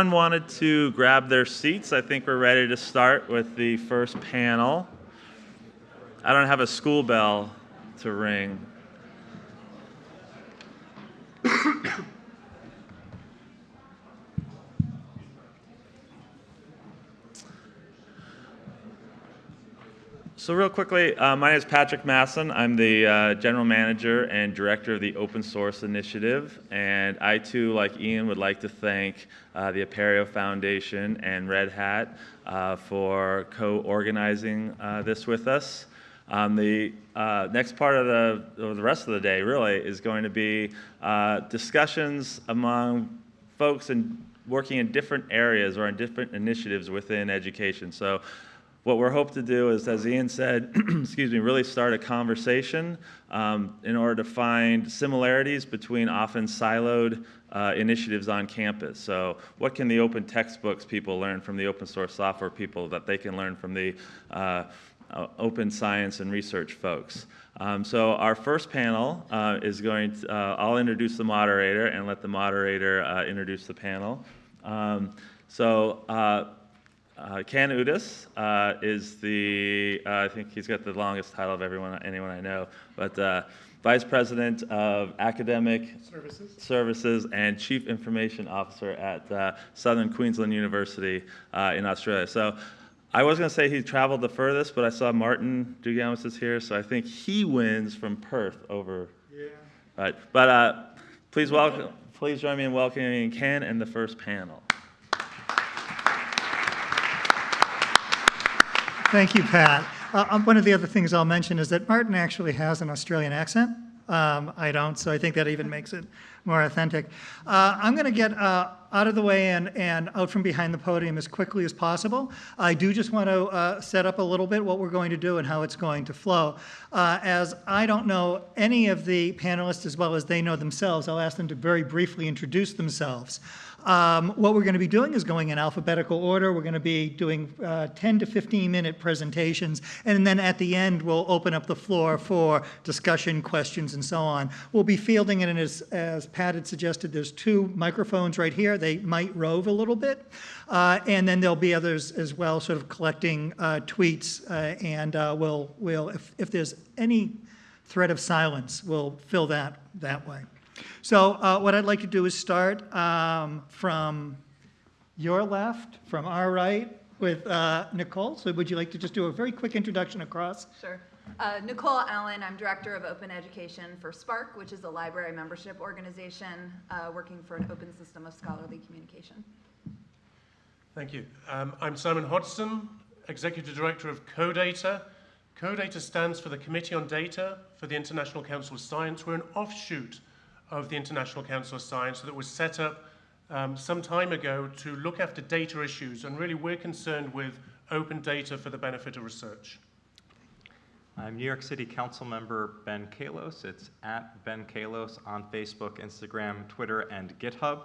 everyone wanted to grab their seats, I think we're ready to start with the first panel. I don't have a school bell to ring. So real quickly, uh, my name is Patrick Masson. I'm the uh, general manager and director of the Open Source Initiative, and I too, like Ian, would like to thank uh, the Apereo Foundation and Red Hat uh, for co-organizing uh, this with us. Um, the uh, next part of the, of the rest of the day really is going to be discussions among folks in working in different areas or in different initiatives within education. So what we're hoping to do is, as Ian said, excuse me, really start a conversation um, in order to find similarities between often siloed uh, initiatives on campus. So what can the open textbooks people learn from the open source software people that they can learn from the uh, uh, open science and research folks? Um, so our first panel uh, is going to, uh, I'll introduce the moderator and let the moderator uh, introduce the panel. Um, so uh, Ken Udas uh, is the, uh, I think he's got the longest title of everyone, anyone I know, but uh, Vice President of Academic Services. Services and Chief Information Officer at uh, Southern Queensland University uh, in Australia. So I was going to say he traveled the furthest, but I saw Martin Dougiamas is here, so I think he wins from Perth over. Yeah. Right, but please welcome, please join me in welcoming Ken and the first panel. Thank you, Pat. Uh, um, one of the other things I'll mention is that Martin actually has an Australian accent. Um, I don't, so I think that even makes it more authentic. Uh, I'm going to get uh, out of the way and, and out from behind the podium as quickly as possible. I do just want to uh, set up a little bit what we're going to do and how it's going to flow. Uh, as I don't know any of the panelists as well as they know themselves, I'll ask them to very briefly introduce themselves. Um, what we're going to be doing is going in alphabetical order. We're going to be doing uh, 10 to 15 minute presentations, and then at the end we'll open up the floor for discussion, questions, and so on. We'll be fielding it, and as, as Pat had suggested, there's two microphones right here. They might rove a little bit, uh, and then there'll be others as well, sort of collecting uh, tweets, uh, and uh, we'll, we'll if, if there's any threat of silence, we'll fill that that way. So uh, what I'd like to do is start um, from your left, from our right, with uh, Nicole. So would you like to just do a very quick introduction across? Sure. Uh, Nicole Allen, I'm Director of Open Education for SPARC, which is a library membership organization uh, working for an open system of scholarly communication. Thank you. Um, I'm Simon Hodgson, Executive Director of CODATA. CODATA stands for the Committee on Data for the International Council of Science. We're an offshoot of the International Council of Science that was set up um, some time ago to look after data issues, and really we're concerned with open data for the benefit of research. I'm New York City Council member Ben Kallos. It's at Ben Kallos on Facebook, Instagram, Twitter, and GitHub.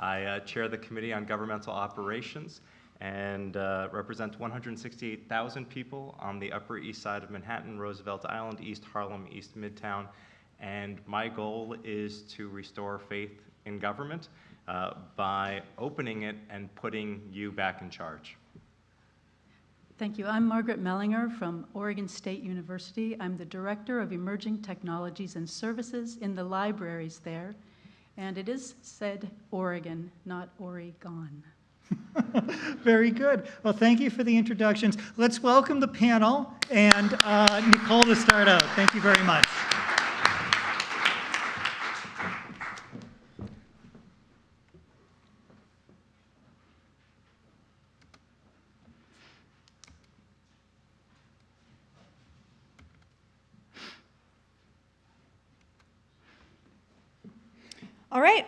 I uh, chair the Committee on Governmental Operations and uh, represent 168,000 people on the Upper East Side of Manhattan, Roosevelt Island, East Harlem, East Midtown, and my goal is to restore faith in government uh, by opening it and putting you back in charge. Thank you. I'm Margaret Mellinger from Oregon State University. I'm the Director of Emerging Technologies and Services in the libraries there. And it is said Oregon, not Oregon. Very good. Well, thank you for the introductions. Let's welcome the panel and uh, Nicole to start out. Thank you very much. Right.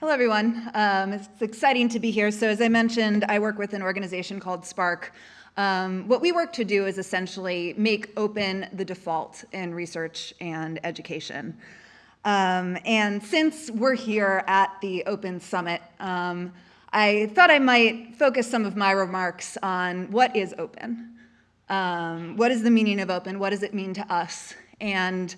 Hello, everyone. Um, it's exciting to be here. So as I mentioned, I work with an organization called SPARC. Um, what we work to do is essentially make open the default in research and education. Um, and since we're here at the Open Summit, um, I thought I might focus some of my remarks on what is open. Um, what is the meaning of open? What does it mean to us? And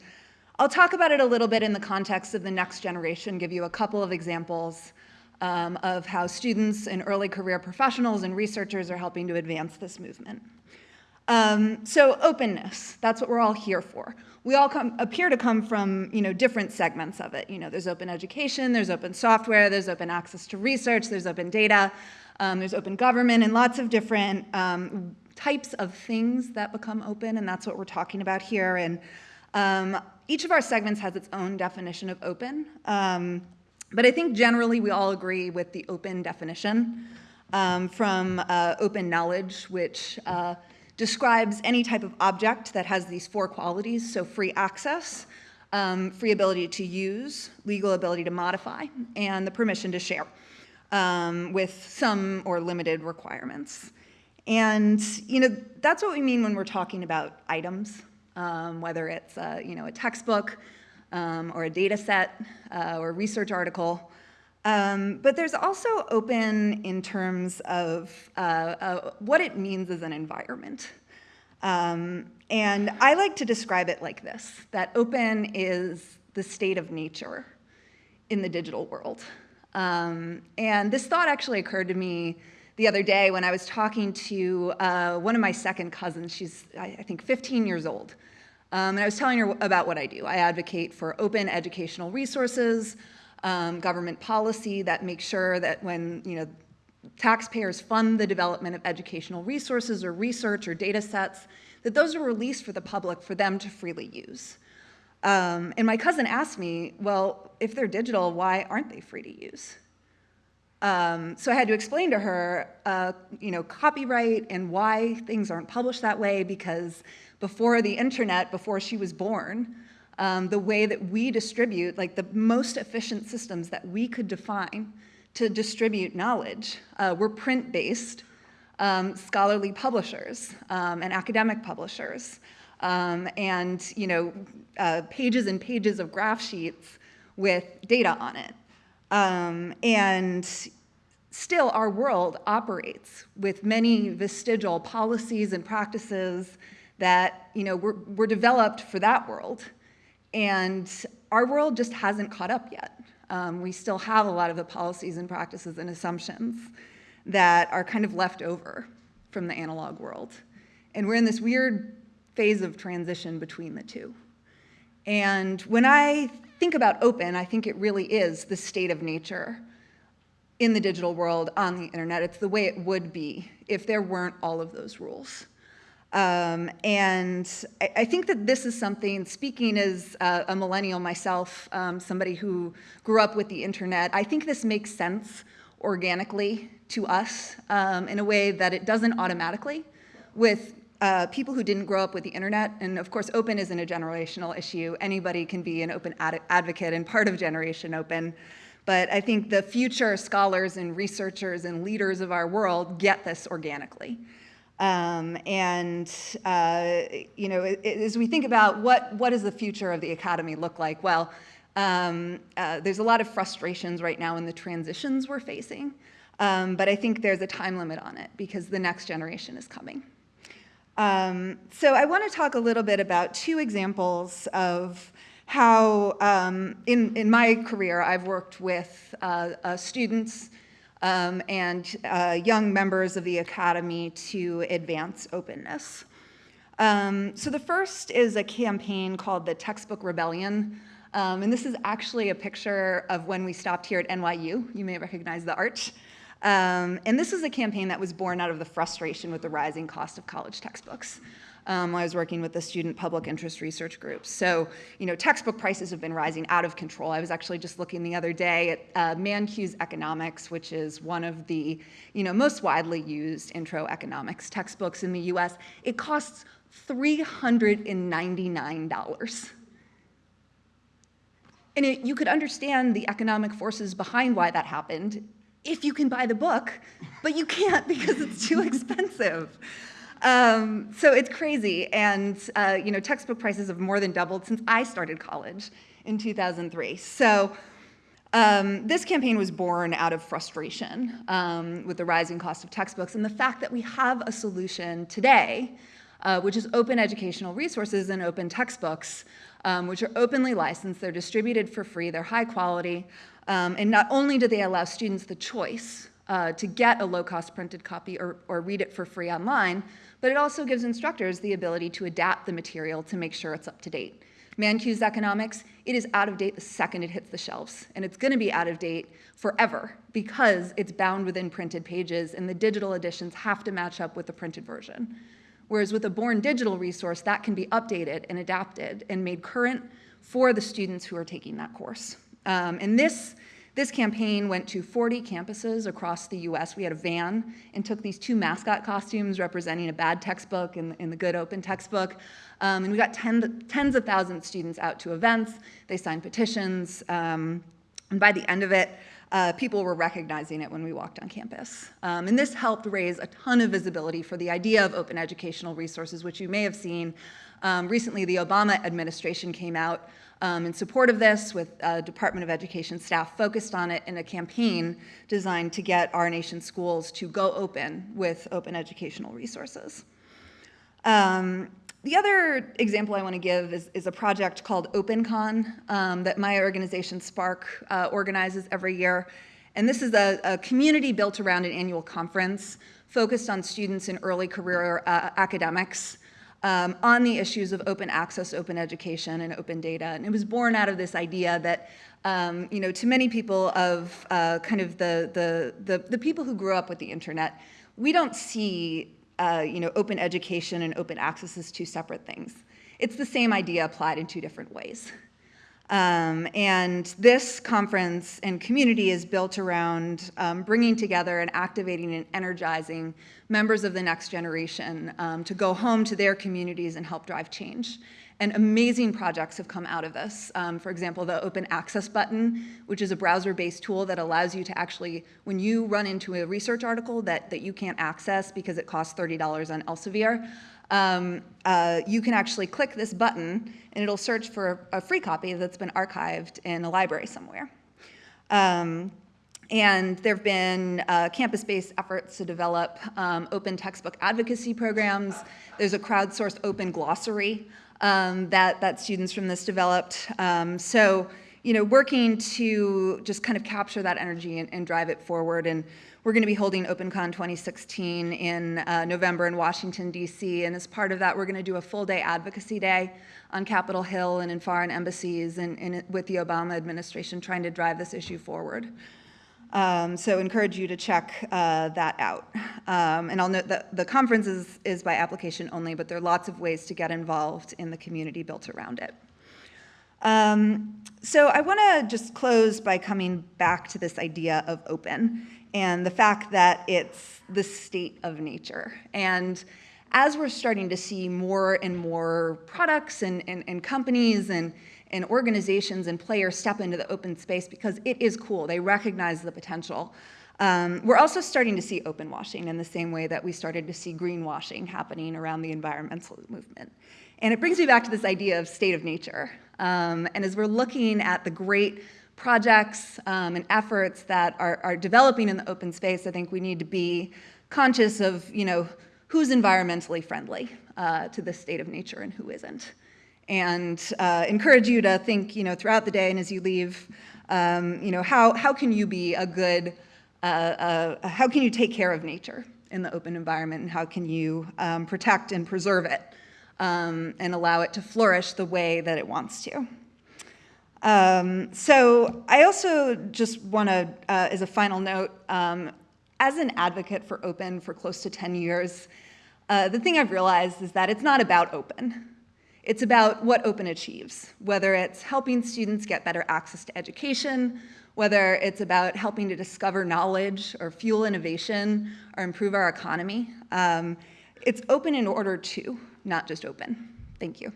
I'll talk about it a little bit in the context of the next generation, give you a couple of examples. um, of how students and early career professionals and researchers are helping to advance this movement. Um, so openness, that's what we're all here for. We all come, appear to come from you know, different segments of it. You know, there's open education, there's open software, there's open access to research, there's open data, um, there's open government, and lots of different um, types of things that become open, and that's what we're talking about here. And um, each of our segments has its own definition of open. Um, but I think generally we all agree with the open definition um, from uh, open knowledge, which uh, describes any type of object that has these four qualities, so free access, um, free ability to use, legal ability to modify, and the permission to share um, with some or limited requirements. And you know that's what we mean when we're talking about items, um, whether it's you know, a textbook, um, or a data set uh, or a research article. Um, but there's also open in terms of uh, uh, what it means as an environment. Um, and I like to describe it like this, that open is the state of nature in the digital world. Um, and this thought actually occurred to me the other day when I was talking to uh, one of my second cousins. She's, I, think, 15 years old. Um, and I was telling her about what I do. I advocate for open educational resources, um, government policy that makes sure that when you know taxpayers fund the development of educational resources or research or data sets, that those are released for the public for them to freely use. Um, and my cousin asked me, well, if they're digital, why aren't they free to use? Um, so I had to explain to her, uh, you know, copyright and why things aren't published that way because before the internet, before she was born, um, the way that we distribute, like the most efficient systems that we could define to distribute knowledge uh, were print-based um, scholarly publishers um, and academic publishers. Um, and you know, uh, pages and pages of graph sheets with data on it. Um, and still our world operates with many vestigial policies and practices that you know, were, were developed for that world. And our world just hasn't caught up yet. Um, we still have a lot of the policies and practices and assumptions that are kind of left over from the analog world. And we're in this weird phase of transition between the two. And when I think about open, I think it really is the state of nature in the digital world on the internet. It's the way it would be if there weren't all of those rules. Um, and I, I, think that this is something, speaking as a, a millennial myself, um, somebody who grew up with the internet, I think this makes sense organically to us um, in a way that it doesn't automatically with uh, people who didn't grow up with the internet. And of course, open isn't a generational issue. Anybody can be an open ad advocate and part of Generation Open. But I think the future scholars and researchers and leaders of our world get this organically. Um, and, uh, you know, as we think about what, what does the future of the academy look like, well, um, uh, there's a lot of frustrations right now in the transitions we're facing. Um, but I think there's a time limit on it because the next generation is coming. Um, so I want to talk a little bit about two examples of how, um, in, in my career, I've worked with uh, uh, students um, and uh, young members of the Academy to advance openness. Um, so the first is a campaign called the Textbook Rebellion. Um, and this is actually a picture of when we stopped here at NYU. You may recognize the arch. Um, and this is a campaign that was born out of the frustration with the rising cost of college textbooks um, I was working with the student public interest research group. So, you know, textbook prices have been rising out of control. I was actually just looking the other day at uh, Economics, which is one of the, you know, most widely used intro economics textbooks in the US. It costs $399. And it, you could understand the economic forces behind why that happened if you can buy the book, but you can't because it's too expensive. Um, so it's crazy. And, uh, you know, textbook prices have more than doubled since I started college in 2003. So um, this campaign was born out of frustration um, with the rising cost of textbooks and the fact that we have a solution today, uh, which is open educational resources and open textbooks, um, which are openly licensed. They're distributed for free. They're high quality. Um, and not only do they allow students the choice uh, to get a low-cost printed copy or, or read it for free online, but it also gives instructors the ability to adapt the material to make sure it's up to date. Mankiw's economics, it is out of date the second it hits the shelves, and it's gonna be out of date forever because it's bound within printed pages and the digital editions have to match up with the printed version. Whereas with a Born Digital resource, that can be updated and adapted and made current for the students who are taking that course. Um, and this, this campaign went to 40 campuses across the US. We had a van and took these two mascot costumes representing a bad textbook and, and the good open textbook. Um, and we got ten, tens of thousands of students out to events. They signed petitions. Um, and by the end of it, uh, people were recognizing it when we walked on campus. Um, and this helped raise a ton of visibility for the idea of open educational resources, which you may have seen. Um, recently, the Obama administration came out um, in support of this with uh, Department of Education staff focused on it in a campaign designed to get our nation's schools to go open with open educational resources. Um, the other example I want to give is, is a project called OpenCon um, that my organization, SPARC, uh, organizes every year. And this is a, a, community built around an annual conference focused on students in early career uh, academics um, on the issues of open access, open education, and open data. And it was born out of this idea that, um, you know, to many people of uh, kind of the, the, the, the people who grew up with the internet, we don't see uh, you know, open education and open access as two separate things. It's the same idea applied in two different ways. Um, and this conference and community is built around um, bringing together and activating and energizing members of the next generation um, to go home to their communities and help drive change. And amazing projects have come out of this. Um, for example, the open access button, which is a browser-based tool that allows you to actually, when you run into a research article that, that you can't access because it costs $30 on Elsevier, um, uh, you can actually click this button and it'll search for a free copy that's been archived in a library somewhere. Um, and there have been uh, campus-based efforts to develop um, open textbook advocacy programs. There's a crowdsourced open glossary um, that, that students from this developed. Um, so, you know, working to just kind of capture that energy and, and drive it forward. And we're going to be holding OpenCon 2016 in uh, November in Washington, D.C. And as part of that, we're going to do a full day advocacy day on Capitol Hill and in foreign embassies and, and with the Obama administration trying to drive this issue forward. Um, so encourage you to check uh, that out. Um, and I'll note that the conference is, is by application only, but there are lots of ways to get involved in the community built around it. Um, so I want to just close by coming back to this idea of open and the fact that it's the state of nature. And as we're starting to see more and more products and, and, and companies and and organizations and players step into the open space because it is cool. They recognize the potential. Um, we're also starting to see open washing in the same way that we started to see greenwashing happening around the environmental movement. And it brings me back to this idea of state of nature. Um, and as we're looking at the great projects um, and efforts that are, are developing in the open space, I think we need to be conscious of, you know, who's environmentally friendly uh, to the state of nature and who isn't and uh, encourage you to think, you know, throughout the day and as you leave, um, you know, how, how can you be a good, uh, uh, how can you take care of nature in the open environment and how can you um, protect and preserve it um, and allow it to flourish the way that it wants to. Um, so I also just want to, uh, as a final note, um, as an advocate for open for close to 10 years, uh, the thing I've realized is that it's not about open. It's about what open achieves, whether it's helping students get better access to education, whether it's about helping to discover knowledge or fuel innovation or improve our economy. Um, it's open in order to, not just open. Thank you.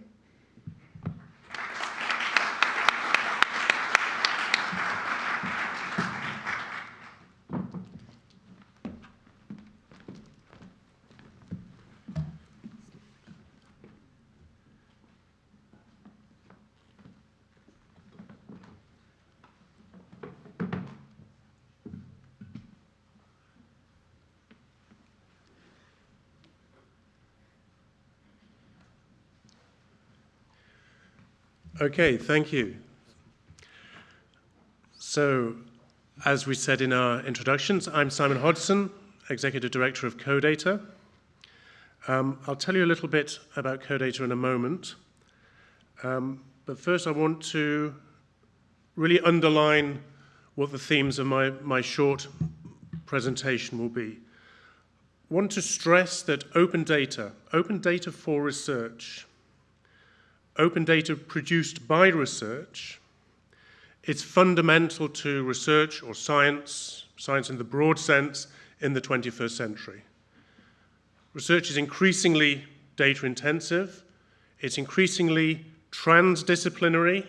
Okay, thank you. So, as we said in our introductions, I'm Simon Hodgson, Executive Director of CoData. Um, I'll tell you a little bit about CoData in a moment. Um, but first, I want to really underline what the themes of my, my short presentation will be. I want to stress that open data, open data for research, open data produced by research, it's fundamental to research or science, science in the broad sense, in the 21st century. Research is increasingly data intensive, it's increasingly transdisciplinary,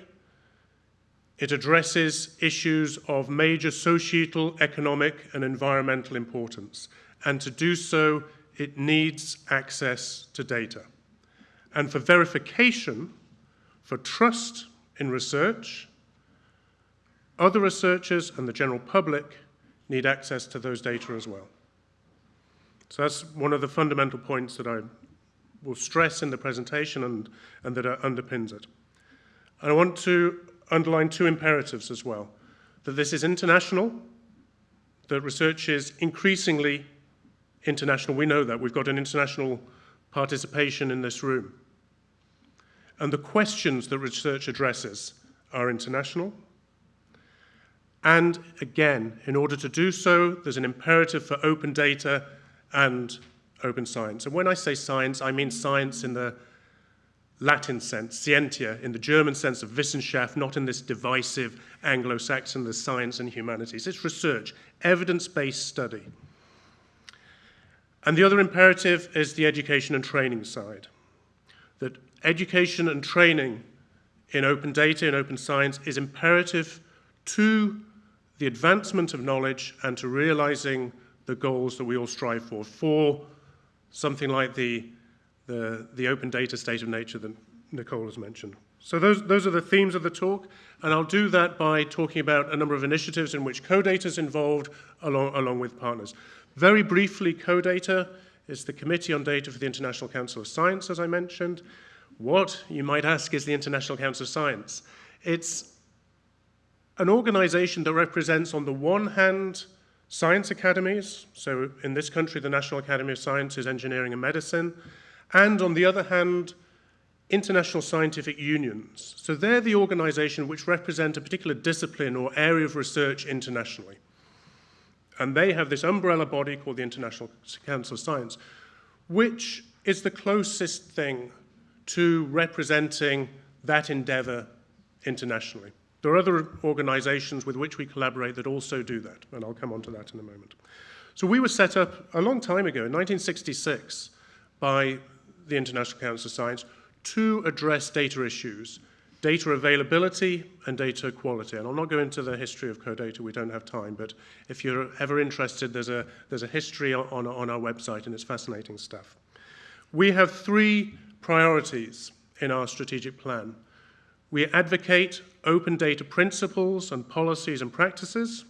it addresses issues of major societal, economic, and environmental importance. And to do so, it needs access to data. And for verification, for trust in research, other researchers and the general public need access to those data as well. So that's one of the fundamental points that I will stress in the presentation and, and that underpins it. And I want to underline two imperatives as well. That this is international, that research is increasingly international. We know that. We've got an international participation in this room. And the questions that research addresses are international, and again, in order to do so, there's an imperative for open data and open science. And when I say science, I mean science in the Latin sense, scientia, in the German sense of Wissenschaft, not in this divisive Anglo-Saxon, the science and humanities. It's research, evidence-based study. And the other imperative is the education and training side. That education and training in open data and open science is imperative to the advancement of knowledge and to realizing the goals that we all strive for, for something like the, the, the open data state of nature that Nicole has mentioned. So those, those are the themes of the talk, and I'll do that by talking about a number of initiatives in which CoData is involved along, along with partners. Very briefly, CoData is the Committee on Data for the International Council of Science, as I mentioned. What, you might ask, is the International Council of Science? It's an organization that represents, on the one hand, science academies, so in this country, the National Academy of Sciences, Engineering and Medicine, and on the other hand, international scientific unions. So they're the organization which represent a particular discipline or area of research internationally. And they have this umbrella body called the International Council of Science, which is the closest thing to representing that endeavor internationally. There are other organizations with which we collaborate that also do that, and I'll come on to that in a moment. So we were set up a long time ago, in 1966, by the International Council of Science to address data issues, data availability and data quality. And I'll not go into the history of CoData, we don't have time, but if you're ever interested, there's a, there's a history on, on our website, and it's fascinating stuff. We have three priorities in our strategic plan. We advocate open data principles and policies and practices.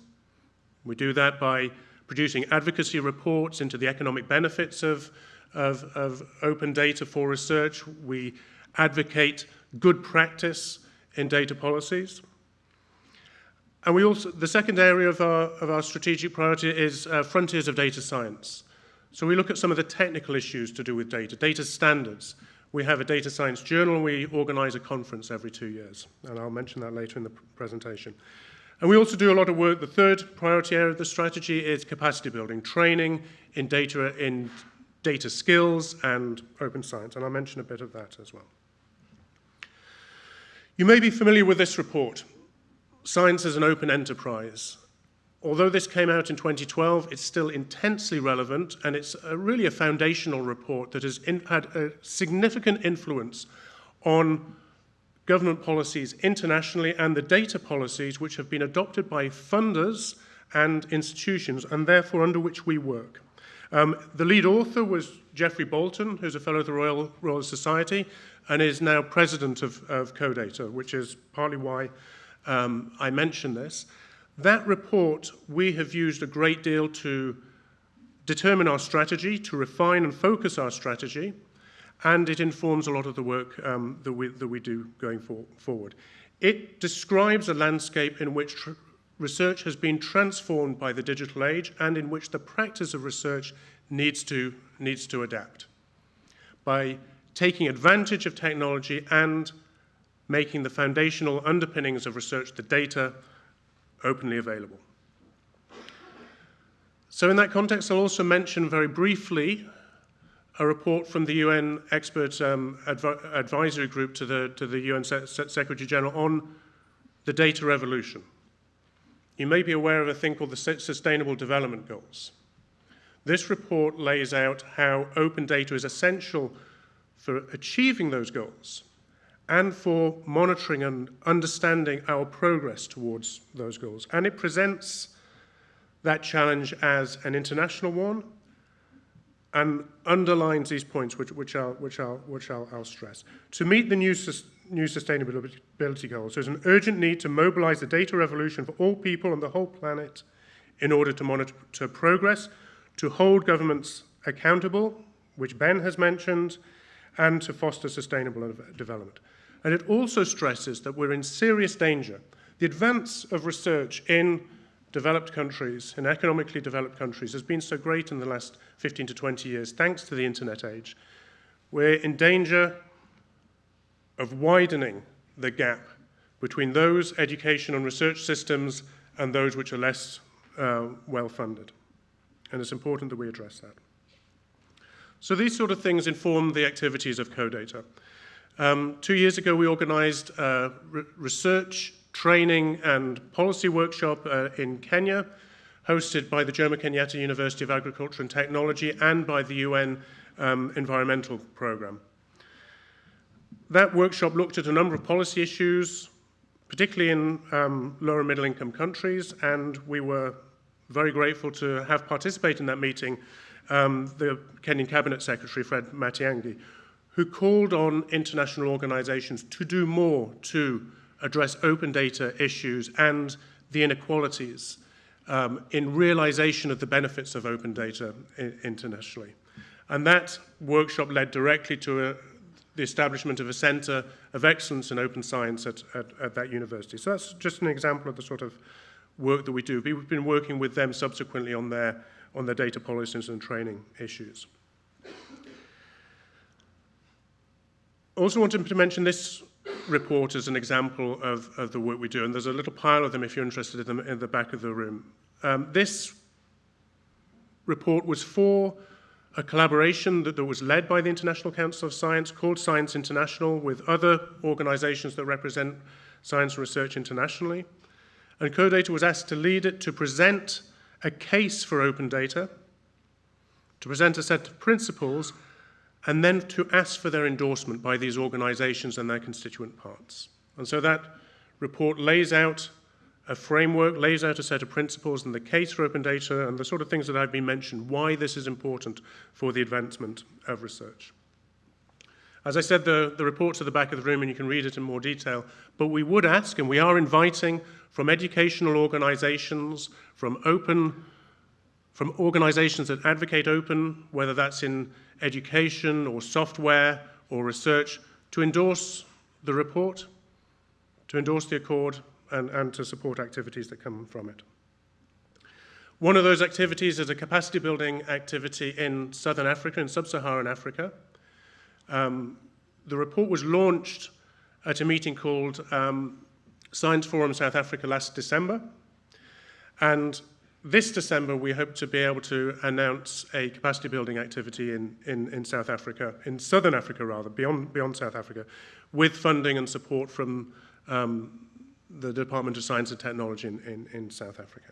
We do that by producing advocacy reports into the economic benefits of, of, of open data for research. We advocate good practice in data policies. And we also, the second area of our, of our strategic priority is uh, frontiers of data science. So we look at some of the technical issues to do with data, data standards, we have a data science journal we organize a conference every two years. And I'll mention that later in the presentation. And we also do a lot of work. The third priority area of the strategy is capacity building, training in data, in data skills and open science. And I'll mention a bit of that as well. You may be familiar with this report, Science as an Open Enterprise. Although this came out in 2012, it's still intensely relevant, and it's a, really a foundational report that has in, had a significant influence on government policies internationally and the data policies which have been adopted by funders and institutions, and therefore under which we work. Um, the lead author was Geoffrey Boulton, who's a fellow of the Royal, Royal Society, and is now president of, of CoData, which is partly why um, I mention this. That report, we have used a great deal to determine our strategy, to refine and focus our strategy, and it informs a lot of the work um, that, we, that we do going for, forward. It describes a landscape in which research has been transformed by the digital age and in which the practice of research needs to, needs to adapt by taking advantage of technology and making the foundational underpinnings of research, the data, openly available. So in that context, I'll also mention very briefly a report from the UN expert um, adv advisory group to the, to the UN Se Secretary General on the data revolution. You may be aware of a thing called the Sustainable Development Goals. This report lays out how open data is essential for achieving those goals and for monitoring and understanding our progress towards those goals. And it presents that challenge as an international one and underlines these points which, which, I'll, which, I'll, which I'll, I'll stress. To meet the new, new sustainability goals, there's an urgent need to mobilize the data revolution for all people on the whole planet in order to monitor progress, to hold governments accountable, which Ben has mentioned, and to foster sustainable development. And it also stresses that we're in serious danger. The advance of research in developed countries, in economically developed countries, has been so great in the last 15 to 20 years, thanks to the internet age. We're in danger of widening the gap between those education and research systems and those which are less uh, well funded. And it's important that we address that. So these sort of things inform the activities of CoData. Um, two years ago, we organized a re research, training, and policy workshop uh, in Kenya, hosted by the Jomo Kenyatta University of Agriculture and Technology and by the UN um, Environmental Programme. That workshop looked at a number of policy issues, particularly in um, lower middle income countries, and we were very grateful to have participated in that meeting um, the Kenyan Cabinet Secretary, Fred Matiang'i, who called on international organizations to do more to address open data issues and the inequalities um, in realization of the benefits of open data internationally. And that workshop led directly to a, the establishment of a center of excellence in open science at, at, at that university. So that's just an example of the sort of work that we do. We've been working with them subsequently on their on their data policies and training issues. I also wanted to mention this report as an example of, of the work we do, and there's a little pile of them if you're interested in them in the back of the room. Um, this report was for a collaboration that, that was led by the International Council of Science called Science International with other organizations that represent science research internationally. And CoData was asked to lead it to present a case for open data, to present a set of principles, and then to ask for their endorsement by these organizations and their constituent parts. And so that report lays out a framework, lays out a set of principles and the case for open data and the sort of things that I've been mentioned, why this is important for the advancement of research. As I said, the, the report's at the back of the room and you can read it in more detail, but we would ask, and we are inviting from educational organizations, from open, from organizations that advocate open, whether that's in education or software or research, to endorse the report, to endorse the accord, and, and to support activities that come from it. One of those activities is a capacity building activity in Southern Africa, in sub-Saharan Africa. Um, the report was launched at a meeting called um, Science Forum South Africa last December. And this December, we hope to be able to announce a capacity building activity in, in, in South Africa, in Southern Africa rather, beyond, beyond South Africa, with funding and support from um, the Department of Science and Technology in, in, in South Africa.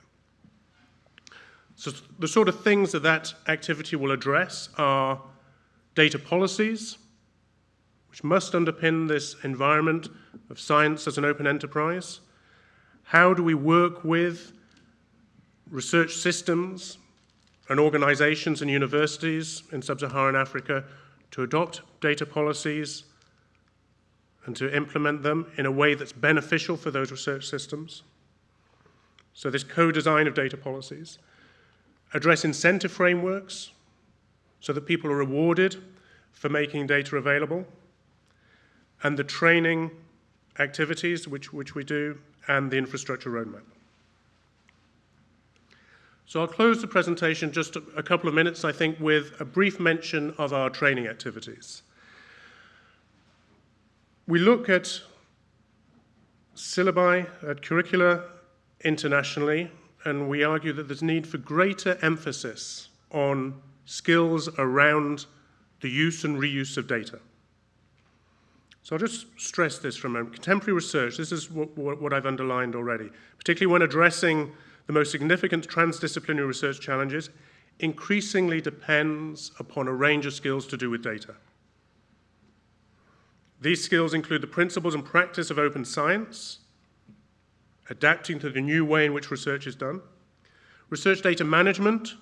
So the sort of things that that activity will address are data policies, which must underpin this environment of science as an open enterprise? How do we work with research systems and organizations and universities in sub-Saharan Africa to adopt data policies and to implement them in a way that's beneficial for those research systems? So this co-design of data policies. Address incentive frameworks so that people are rewarded for making data available. And the training activities which, which we do, and the infrastructure roadmap. So I'll close the presentation just a, couple of minutes, I think, with a brief mention of our training activities. We look at syllabi, at curricula internationally, and we argue that there's need for greater emphasis on skills around the use and reuse of data. So I'll just stress this for a moment. Contemporary research, this is what, what I've underlined already, particularly when addressing the most significant transdisciplinary research challenges, increasingly depends upon a range of skills to do with data. These skills include the principles and practice of open science, adapting to the new way in which research is done, research data management.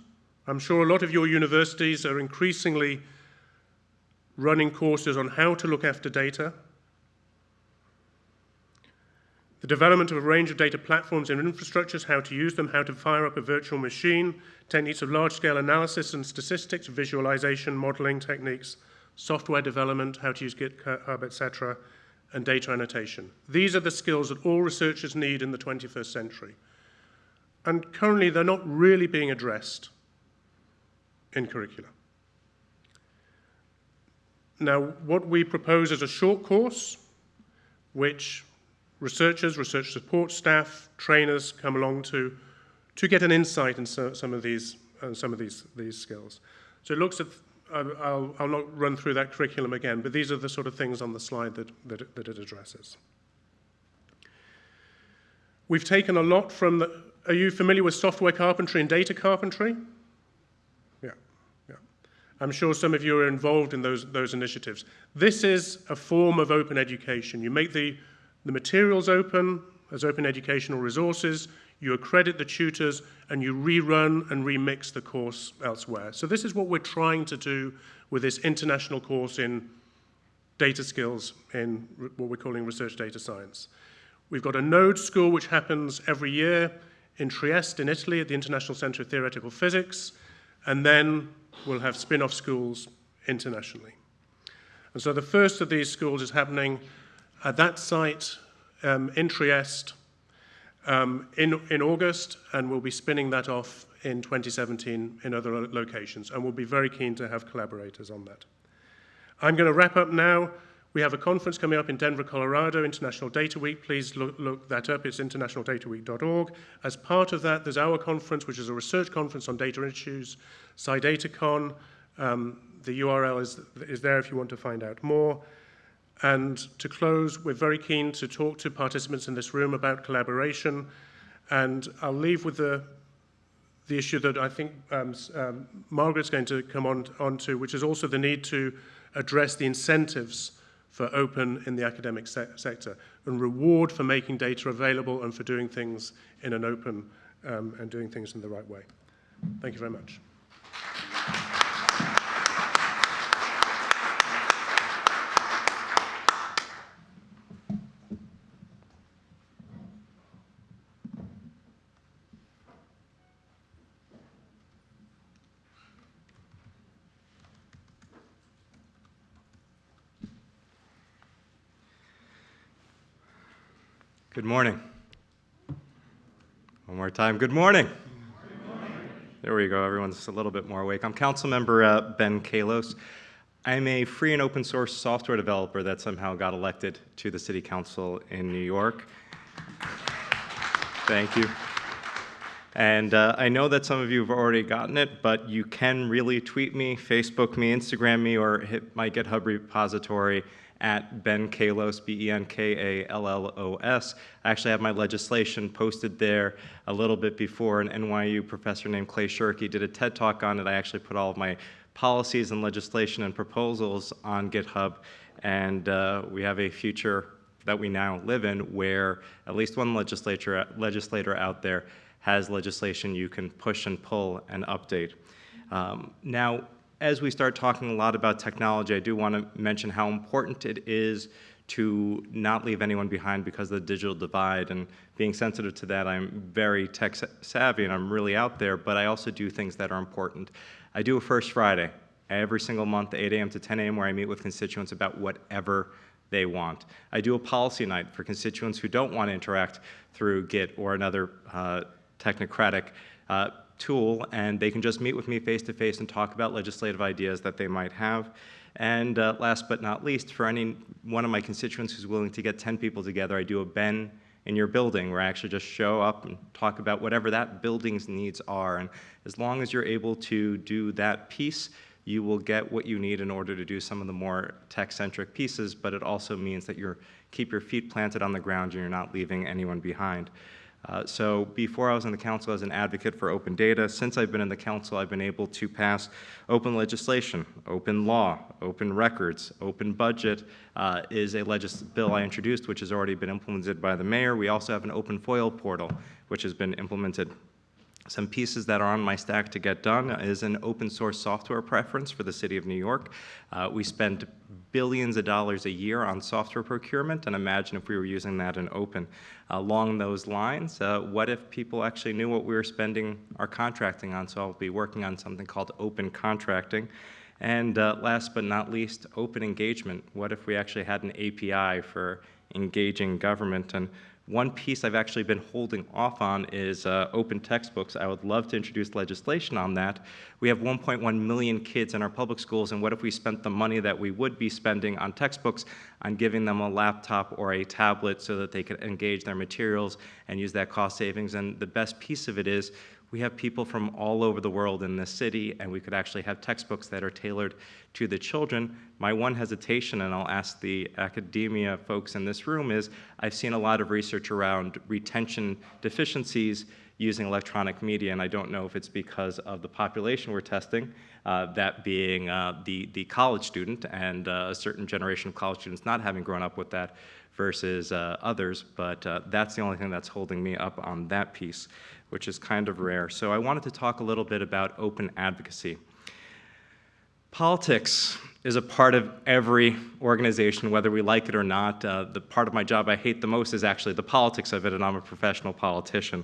I'm sure a lot of your universities are increasingly running courses on how to look after data, the development of a range of data platforms and infrastructures, how to use them, how to fire up a virtual machine, techniques of large-scale analysis and statistics, visualization, modeling techniques, software development, how to use GitHub, etc., and data annotation. These are the skills that all researchers need in the 21st century. And currently, they're not really being addressed in curricula. Now, what we propose is a short course, which researchers, research support staff, trainers come along to, to get an insight in so, some of these, uh, some of these, these skills. So it looks at, I'll, I'll not run through that curriculum again, but these are the sort of things on the slide that, that, that it addresses. We've taken a lot from the, are you familiar with software carpentry and data carpentry? Yeah, yeah. I'm sure some of you are involved in those, those initiatives. This is a form of open education. You make the, the materials open as open educational resources, you accredit the tutors, and you rerun and remix the course elsewhere. So this is what we're trying to do with this international course in data skills in what we're calling research data science. We've got a node school which happens every year in Trieste in Italy at the International Center of Theoretical Physics, and then we'll have spin-off schools internationally. And so the first of these schools is happening at that site um, in Trieste um, in, in August, and we'll be spinning that off in 2017 in other lo locations, and we'll be very keen to have collaborators on that. I'm going to wrap up now. We have a conference coming up in Denver, Colorado, International Data Week. Please look, look that up. It's internationaldataweek.org. As part of that, there's our conference, which is a research conference on data issues, SciDataCon. Um, the URL is, is there if you want to find out more. And to close, we're very keen to talk to participants in this room about collaboration. And I'll leave with the, the issue that I think um, um, Margaret's going to come on, on to, which is also the need to address the incentives for open in the academic se sector and reward for making data available and for doing things in an open um, and doing things in the right way. Thank you very much. Good morning. One more time, good morning. Good morning. There we go, everyone's a little bit more awake. I'm Councilmember uh, Ben Kallos. I'm a free and open source software developer that somehow got elected to the City Council in New York. Thank you. And uh, I know that some of you have already gotten it, but you can really tweet me, Facebook me, Instagram me, or hit my GitHub repository at Ben Kallos, B-E-N-K-A-L-L-O-S. I actually have my legislation posted there a little bit before an NYU professor named Clay Shirky did a TED Talk on it. I actually put all of my policies and legislation and proposals on GitHub, and uh, we have a future that we now live in where at least one legislature, legislator out there has legislation you can push and pull and update. Um, now, as we start talking a lot about technology, I do want to mention how important it is to not leave anyone behind because of the digital divide. And being sensitive to that, I'm very tech savvy and I'm really out there, but I also do things that are important. I do a First Friday every single month, 8 a.m. to 10 a.m., where I meet with constituents about whatever they want. I do a policy night for constituents who don't want to interact through Git or another uh, technocratic uh, tool, and they can just meet with me face to face and talk about legislative ideas that they might have. And uh, last but not least, for any one of my constituents who's willing to get 10 people together, I do a Ben in your building where I actually just show up and talk about whatever that building's needs are. And as long as you're able to do that piece, you will get what you need in order to do some of the more tech-centric pieces, but it also means that you're keep your feet planted on the ground and you're not leaving anyone behind. Uh, so before I was in the council as an advocate for open data, since I've been in the council, I've been able to pass open legislation, open law, open records, open budget uh, is a bill I introduced, which has already been implemented by the mayor. We also have an open FOIL portal, which has been implemented some pieces that are on my stack to get done is an open source software preference for the city of New York. Uh, we spend billions of dollars a year on software procurement, and imagine if we were using that in open. Along those lines, uh, what if people actually knew what we were spending our contracting on? So I'll be working on something called open contracting. And uh, last but not least, open engagement. What if we actually had an API for engaging government? And one piece I've actually been holding off on is uh, open textbooks. I would love to introduce legislation on that. We have 1.1 million kids in our public schools, and what if we spent the money that we would be spending on textbooks on giving them a laptop or a tablet so that they could engage their materials and use that cost savings? And the best piece of it is we have people from all over the world in this city, and we could actually have textbooks that are tailored to the children. My one hesitation, and I'll ask the academia folks in this room, is I've seen a lot of research around retention deficiencies using electronic media, and I don't know if it's because of the population we're testing, uh, that being uh, the, the college student and uh, a certain generation of college students not having grown up with that versus uh, others, but uh, that's the only thing that's holding me up on that piece which is kind of rare. So I wanted to talk a little bit about open advocacy. Politics is a part of every organization, whether we like it or not. Uh, the part of my job I hate the most is actually the politics of it, and I'm a professional politician.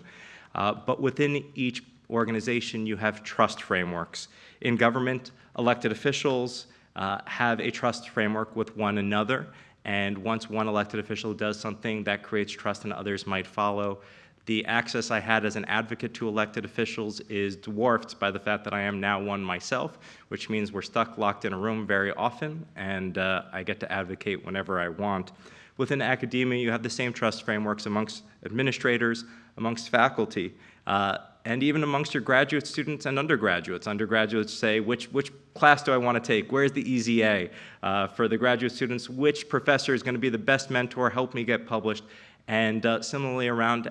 Uh, but within each organization, you have trust frameworks. In government, elected officials uh, have a trust framework with one another, and once one elected official does something, that creates trust and others might follow. The access I had as an advocate to elected officials is dwarfed by the fact that I am now one myself, which means we're stuck locked in a room very often, and uh, I get to advocate whenever I want. Within academia, you have the same trust frameworks amongst administrators, amongst faculty, uh, and even amongst your graduate students and undergraduates. Undergraduates say, which, which class do I want to take? Where's the easy A? Uh, for the graduate students, which professor is going to be the best mentor, help me get published? And uh, similarly around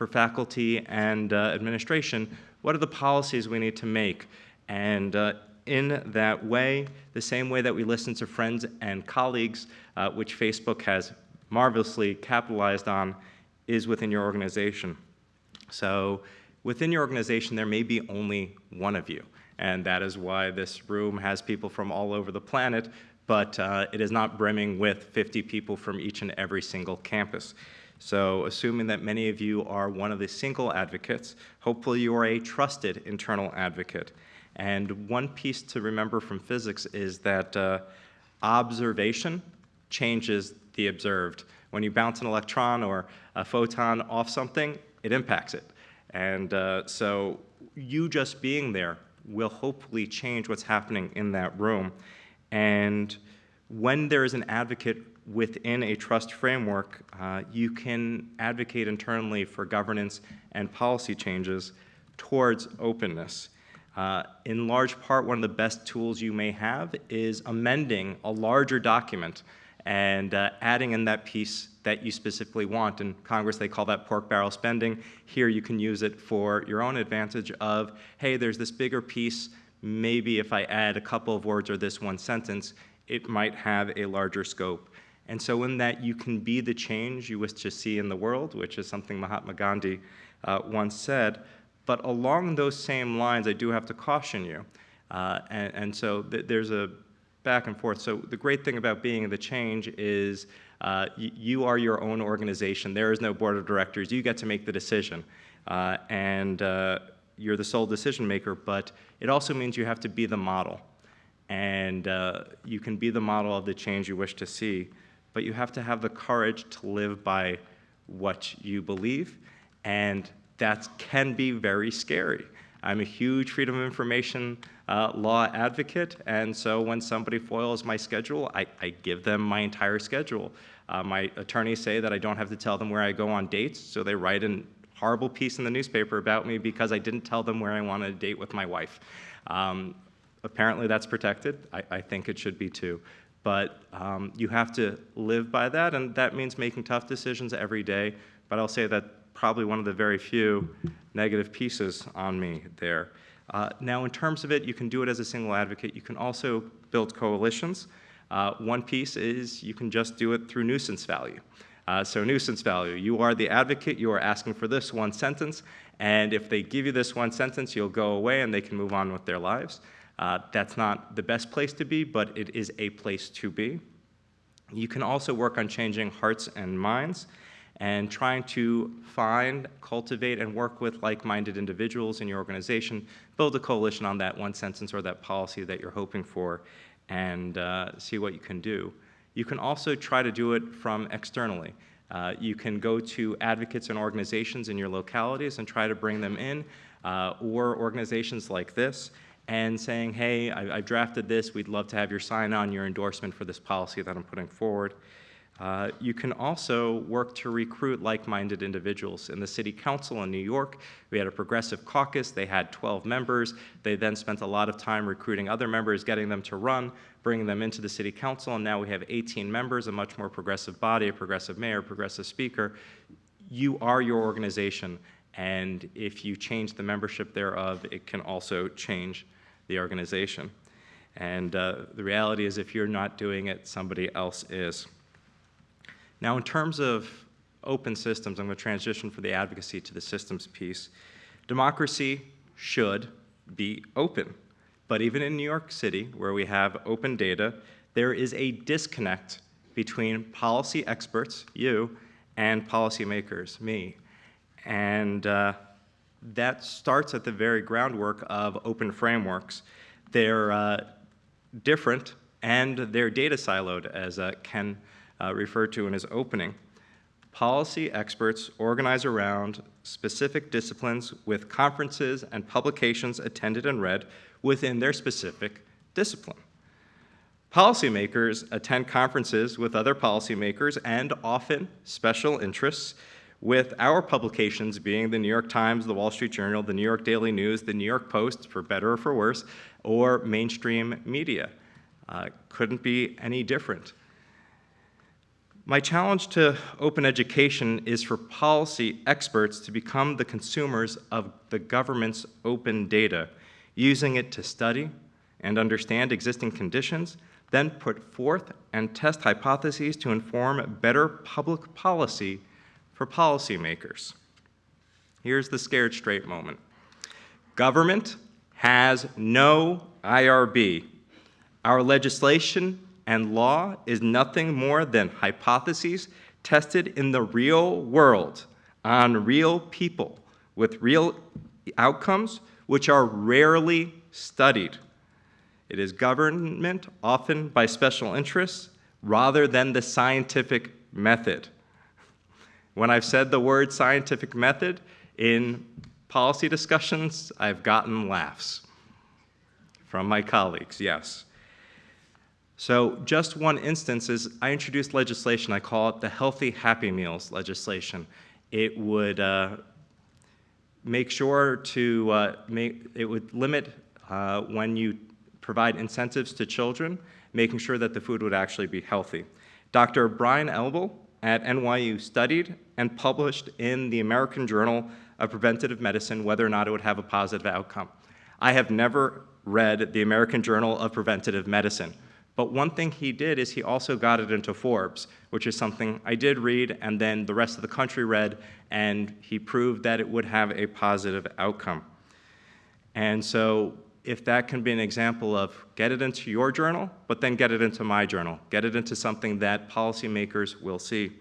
for faculty and uh, administration, what are the policies we need to make? And uh, in that way, the same way that we listen to friends and colleagues, uh, which Facebook has marvelously capitalized on, is within your organization. So within your organization, there may be only one of you. And that is why this room has people from all over the planet, but uh, it is not brimming with 50 people from each and every single campus. So assuming that many of you are one of the single advocates, hopefully you are a trusted internal advocate. And one piece to remember from physics is that uh, observation changes the observed. When you bounce an electron or a photon off something, it impacts it. And uh, so you just being there will hopefully change what's happening in that room. And when there is an advocate within a trust framework, uh, you can advocate internally for governance and policy changes towards openness. Uh, in large part, one of the best tools you may have is amending a larger document and uh, adding in that piece that you specifically want. In Congress, they call that pork barrel spending. Here, you can use it for your own advantage of, hey, there's this bigger piece. Maybe if I add a couple of words or this one sentence, it might have a larger scope. And so in that you can be the change you wish to see in the world, which is something Mahatma Gandhi uh, once said. But along those same lines, I do have to caution you. Uh, and, and, so th there's a back and forth. So the great thing about being the change is uh, you are your own organization. There is no board of directors. You get to make the decision. Uh, and uh, you're the sole decision maker, but it also means you have to be the model. And uh, you can be the model of the change you wish to see but you have to have the courage to live by what you believe, and that can be very scary. I'm a huge freedom of information uh, law advocate, and so when somebody foils my schedule, I, I give them my entire schedule. Uh, my attorneys say that I don't have to tell them where I go on dates, so they write a horrible piece in the newspaper about me because I didn't tell them where I wanted to date with my wife. Um, apparently, that's protected. I, I think it should be too. But um, you have to live by that, and that means making tough decisions every day. But I'll say that probably one of the very few negative pieces on me there. Uh, now, in terms of it, you can do it as a single advocate. You can also build coalitions. Uh, one piece is you can just do it through nuisance value. Uh, so nuisance value, you are the advocate, you are asking for this one sentence, and if they give you this one sentence, you'll go away and they can move on with their lives. Uh, that's not the best place to be, but it is a place to be. You can also work on changing hearts and minds and trying to find, cultivate, and work with like-minded individuals in your organization, build a coalition on that one sentence or that policy that you're hoping for, and uh, see what you can do. You can also try to do it from externally. Uh, you can go to advocates and organizations in your localities and try to bring them in, uh, or organizations like this, and saying, hey, I, I, drafted this, we'd love to have your sign on your endorsement for this policy that I'm putting forward. Uh, you can also work to recruit like-minded individuals. In the city council in New York, we had a progressive caucus. They had 12 members. They then spent a lot of time recruiting other members, getting them to run, bringing them into the city council, and now we have 18 members, a much more progressive body, a progressive mayor, a progressive speaker. You are your organization, and if you change the membership thereof, it can also change the organization. And uh, the reality is if you're not doing it, somebody else is. Now, in terms of open systems, I'm going to transition from the advocacy to the systems piece. Democracy should be open. But even in New York City, where we have open data, there is a disconnect between policy experts, you, and policymakers, me. And uh, that starts at the very groundwork of open frameworks. They're uh, different and they're data siloed, as uh, Ken uh, referred to in his opening. Policy experts organize around specific disciplines with conferences and publications attended and read within their specific discipline. Policymakers attend conferences with other policymakers and often special interests with our publications being the New York Times, the Wall Street Journal, the New York Daily News, the New York Post, for better or for worse, or mainstream media. Uh, couldn't be any different. My challenge to open education is for policy experts to become the consumers of the government's open data, using it to study and understand existing conditions, then put forth and test hypotheses to inform better public policy for policymakers. Here's the scared straight moment. Government has no IRB. Our legislation and law is nothing more than hypotheses tested in the real world on real people with real outcomes which are rarely studied. It is government, often by special interests, rather than the scientific method. When I've said the word scientific method in policy discussions, I've gotten laughs from my colleagues, yes. So just one instance is I introduced legislation, I call it the Healthy Happy Meals legislation. It would uh, make sure to uh, make, it would limit uh, when you provide incentives to children, making sure that the food would actually be healthy. Dr. Brian Elbel at NYU studied and published in the American Journal of Preventative Medicine whether or not it would have a positive outcome. I have never read the American Journal of Preventative Medicine. But one thing he did is he also got it into Forbes, which is something I did read and then the rest of the country read, and he proved that it would have a positive outcome. And so if that can be an example of get it into your journal, but then get it into my journal, get it into something that policymakers will see.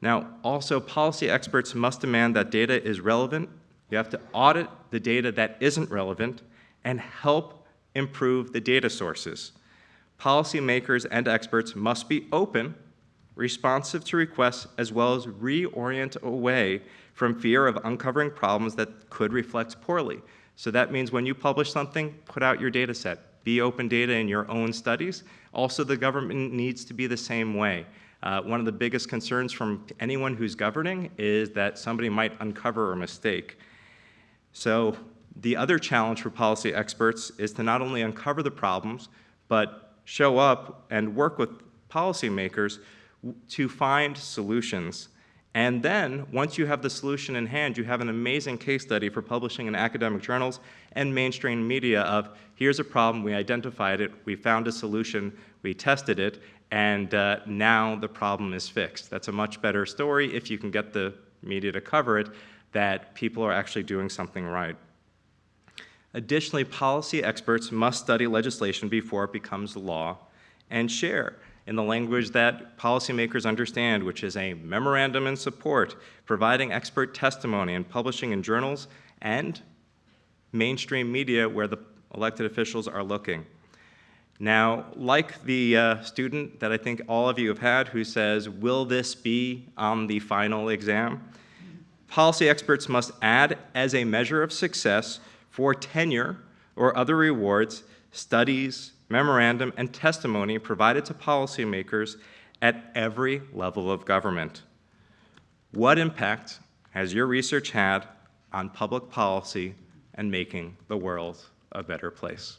Now, also policy experts must demand that data is relevant. You have to audit the data that isn't relevant and help improve the data sources policymakers and experts must be open, responsive to requests, as well as reorient away from fear of uncovering problems that could reflect poorly. So that means when you publish something, put out your data set. Be open data in your own studies. Also, the government needs to be the same way. Uh, one of the biggest concerns from anyone who's governing is that somebody might uncover a mistake. So the other challenge for policy experts is to not only uncover the problems, but show up and work with policymakers to find solutions. And then, once you have the solution in hand, you have an amazing case study for publishing in academic journals and mainstream media of here's a problem, we identified it, we found a solution, we tested it, and uh, now the problem is fixed. That's a much better story if you can get the media to cover it, that people are actually doing something right. Additionally, policy experts must study legislation before it becomes law and share in the language that policymakers understand, which is a memorandum in support, providing expert testimony and publishing in journals and mainstream media where the elected officials are looking. Now, like the uh, student that I think all of you have had who says, will this be on the final exam? Policy experts must add as a measure of success for tenure or other rewards, studies, memorandum, and testimony provided to policymakers at every level of government. What impact has your research had on public policy and making the world a better place?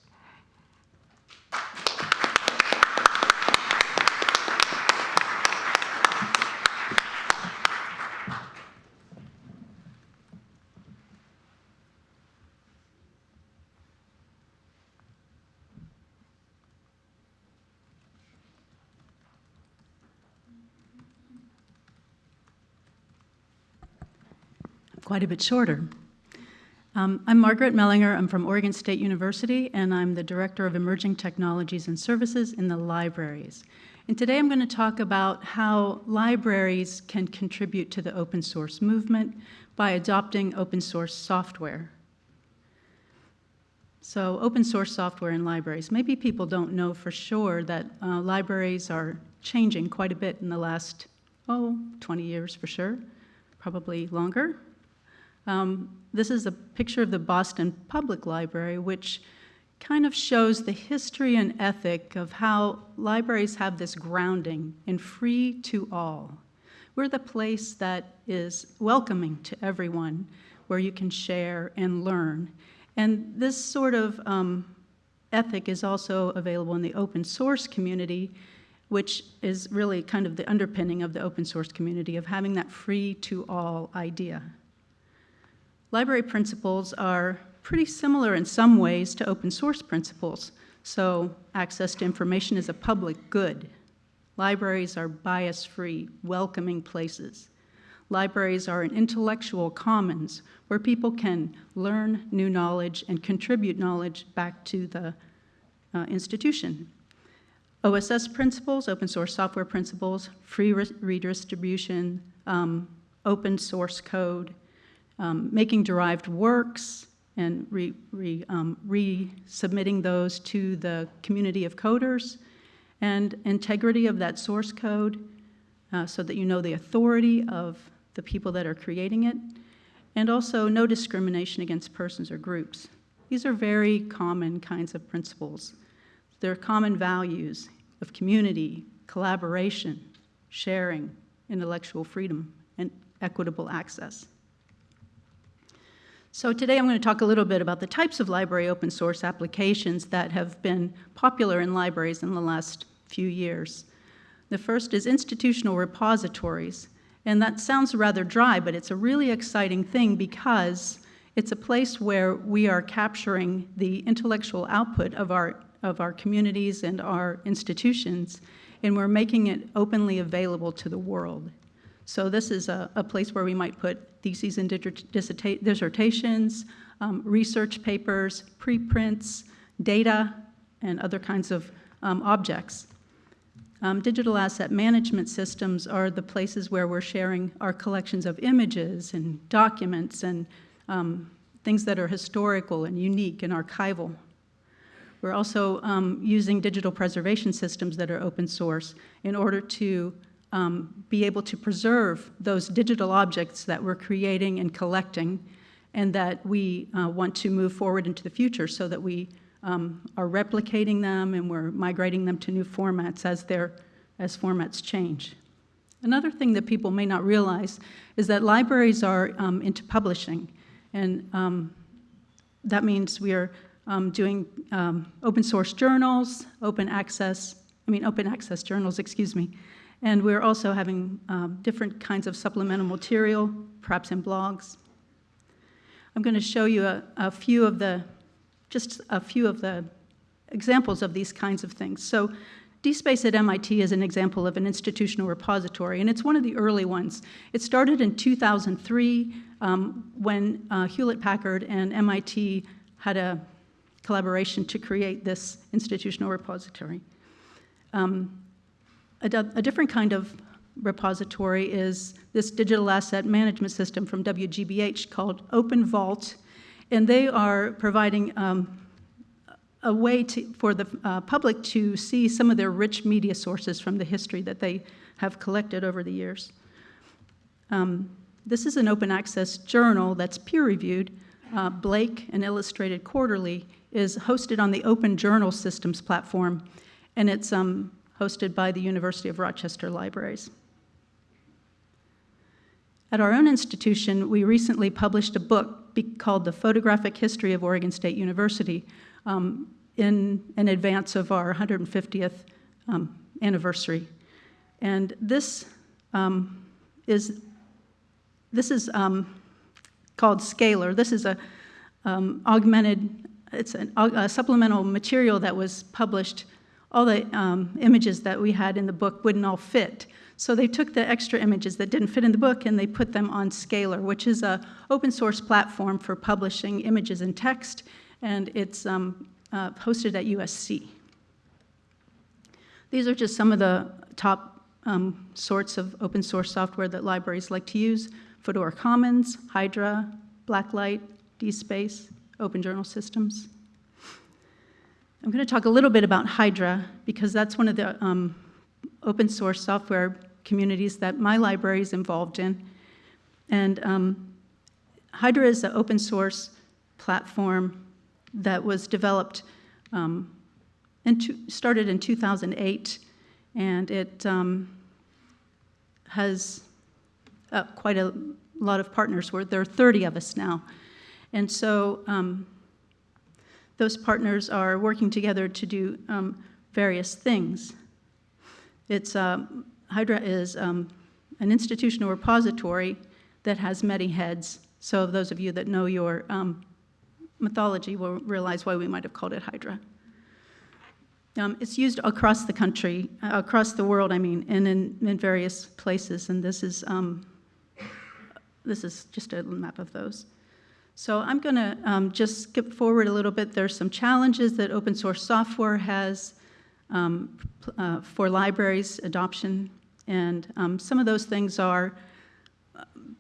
Quite a bit shorter. Um, I'm Margaret Mellinger. I'm from Oregon State University, and I'm the Director of Emerging Technologies and Services in the libraries. And today I'm going to talk about how libraries can contribute to the open source movement by adopting open source software. So open source software in libraries. Maybe people don't know for sure that uh, libraries are changing quite a bit in the last, oh, 20 years for sure, probably longer. Um, this is a picture of the Boston Public Library, which kind of shows the history and ethic of how libraries have this grounding in free to all. We're the place that is welcoming to everyone, where you can share and learn. And this sort of um, ethic is also available in the open source community, which is really kind of the underpinning of the open source community of having that free to all idea. Library principles are pretty similar in some ways to open source principles. So access to information is a public good. Libraries are bias-free, welcoming places. Libraries are an intellectual commons where people can learn new knowledge and contribute knowledge back to the uh, institution. OSS principles, open source software principles, free re redistribution, um, open source code, um, making derived works and re, re, um, resubmitting those to the community of coders, and integrity of that source code uh, so that you know the authority of the people that are creating it, and also no discrimination against persons or groups. These are very common kinds of principles. They're common values of community, collaboration, sharing, intellectual freedom, and equitable access. So today I'm going to talk a little bit about the types of library open source applications that have been popular in libraries in the last few years. The first is institutional repositories. And that sounds rather dry, but it's a really exciting thing because it's a place where we are capturing the intellectual output of our, of our communities and our institutions, and we're making it openly available to the world. So this is a, a place where we might put theses and dissertations, um, research papers, preprints, data, and other kinds of um, objects. Um, digital asset management systems are the places where we're sharing our collections of images and documents and um, things that are historical and unique and archival. We're also um, using digital preservation systems that are open source in order to um, be able to preserve those digital objects that we're creating and collecting and that we uh, want to move forward into the future so that we um, are replicating them and we're migrating them to new formats as, as formats change. Another thing that people may not realize is that libraries are um, into publishing, and um, that means we are um, doing um, open source journals, open access, I mean open access journals, excuse me, and we're also having um, different kinds of supplemental material, perhaps in blogs. I'm going to show you a, a few of the, just a few of the examples of these kinds of things. So DSpace at MIT is an example of an institutional repository, and it's one of the early ones. It started in 2003 um, when uh, Hewlett-Packard and MIT had a collaboration to create this institutional repository. Um, a, a different kind of repository is this digital asset management system from WGBH called Open Vault, and they are providing um, a way to, for the uh, public to see some of their rich media sources from the history that they have collected over the years. Um, this is an open access journal that's peer reviewed. Uh, Blake, an illustrated quarterly, is hosted on the Open Journal Systems platform, and it's um, hosted by the University of Rochester Libraries. At our own institution, we recently published a book called The Photographic History of Oregon State University um, in, in advance of our 150th um, anniversary. And this um, is, this is um, called Scalar. This is a um, augmented, it's an, a supplemental material that was published all the um, images that we had in the book wouldn't all fit. So they took the extra images that didn't fit in the book and they put them on Scalar, which is a open source platform for publishing images and text, and it's um, uh, hosted at USC. These are just some of the top um, sorts of open source software that libraries like to use. Fedora Commons, Hydra, Blacklight, DSpace, Open Journal Systems. I'm going to talk a little bit about Hydra because that's one of the um, open source software communities that my library is involved in. And um, Hydra is an open source platform that was developed, um, and started in 2008, and it um, has uh, quite a lot of partners. There are 30 of us now. And so um, those partners are working together to do um, various things. It's, uh, Hydra is um, an institutional repository that has many heads. So those of you that know your um, mythology will realize why we might have called it Hydra. Um, it's used across the country, uh, across the world, I mean, and in, in various places, and this is, um, this is just a map of those. So I'm going to um, just skip forward a little bit. There's some challenges that open source software has um, uh, for libraries adoption, and um, some of those things are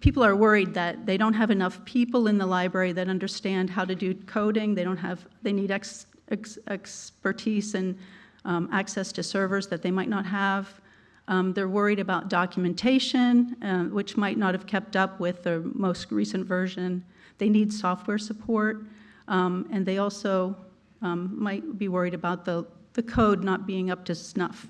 people are worried that they don't have enough people in the library that understand how to do coding. They don't have they need ex, ex, expertise and um, access to servers that they might not have. Um, they're worried about documentation, uh, which might not have kept up with the most recent version. They need software support, um, and they also um, might be worried about the, the code not being up to snuff.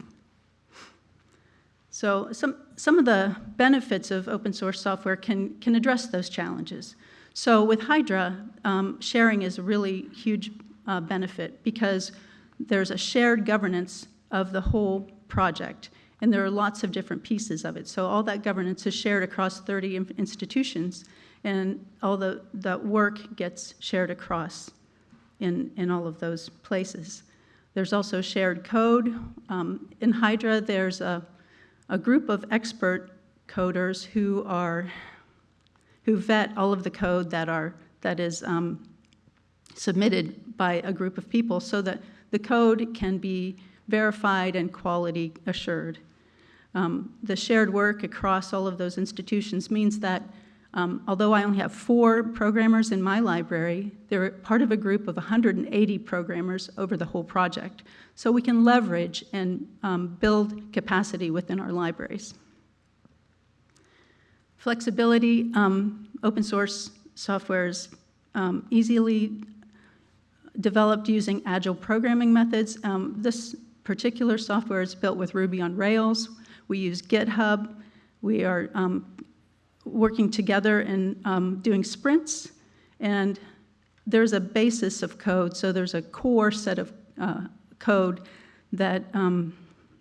So some, some of the benefits of open source software can, can address those challenges. So with Hydra, um, sharing is a really huge uh, benefit because there's a shared governance of the whole project and there are lots of different pieces of it. So all that governance is shared across 30 institutions and all the, that work gets shared across in, in all of those places. There's also shared code. Um, in Hydra, there's a, a group of expert coders who are who vet all of the code that are that is um, submitted by a group of people so that the code can be verified and quality assured. Um, the shared work across all of those institutions means that um, although I only have four programmers in my library, they're part of a group of 180 programmers over the whole project. So we can leverage and um, build capacity within our libraries. Flexibility, um, open source software is um, easily developed using agile programming methods. Um, This particular software is built with Ruby on Rails. We use GitHub. We are um, working together and um, doing sprints. And there's a basis of code, so there's a core set of uh, code that, um,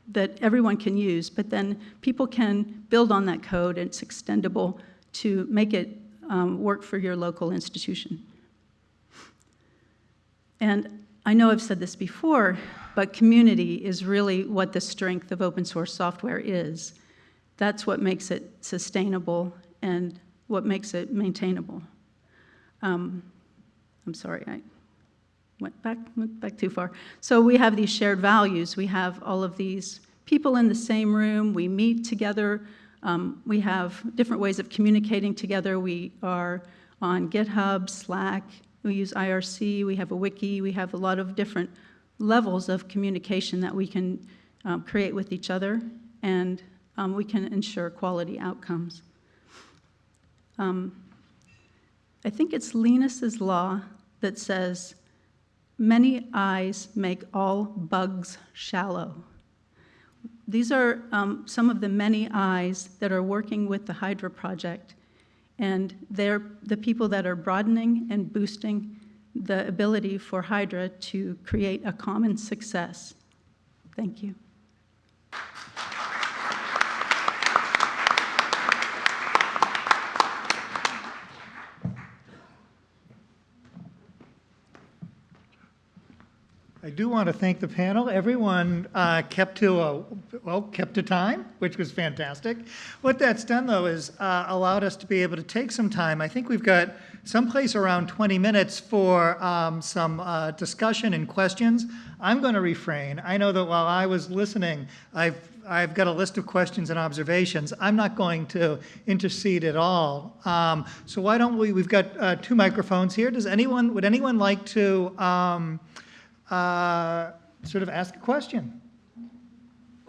that everyone can use, but then people can build on that code, and it's extendable to make it um, work for your local institution. And I know I've said this before, but community is really what the strength of open source software is. That's what makes it sustainable and what makes it maintainable. Um, I'm sorry, I went back, went back too far. So we have these shared values. We have all of these people in the same room. We meet together. Um, we have different ways of communicating together. We are on GitHub, Slack. We use IRC. We have a wiki. We have a lot of different levels of communication that we can um, create with each other, and um, we can ensure quality outcomes. Um, I think it's Linus's law that says, many eyes make all bugs shallow. These are um, some of the many eyes that are working with the Hydra project, and they're the people that are broadening and boosting the ability for Hydra to create a common success. Thank you. I do want to thank the panel. Everyone uh, kept to a, well, kept to time, which was fantastic. What that's done, though, is uh, allowed us to be able to take some time. I think we've got someplace around 20 minutes for um, some uh, discussion and questions. I'm going to refrain. I know that while I was listening, I've I've got a list of questions and observations. I'm not going to intercede at all. Um, so why don't we? We've got uh, two microphones here. Does anyone? Would anyone like to? Um, uh, sort of ask a question.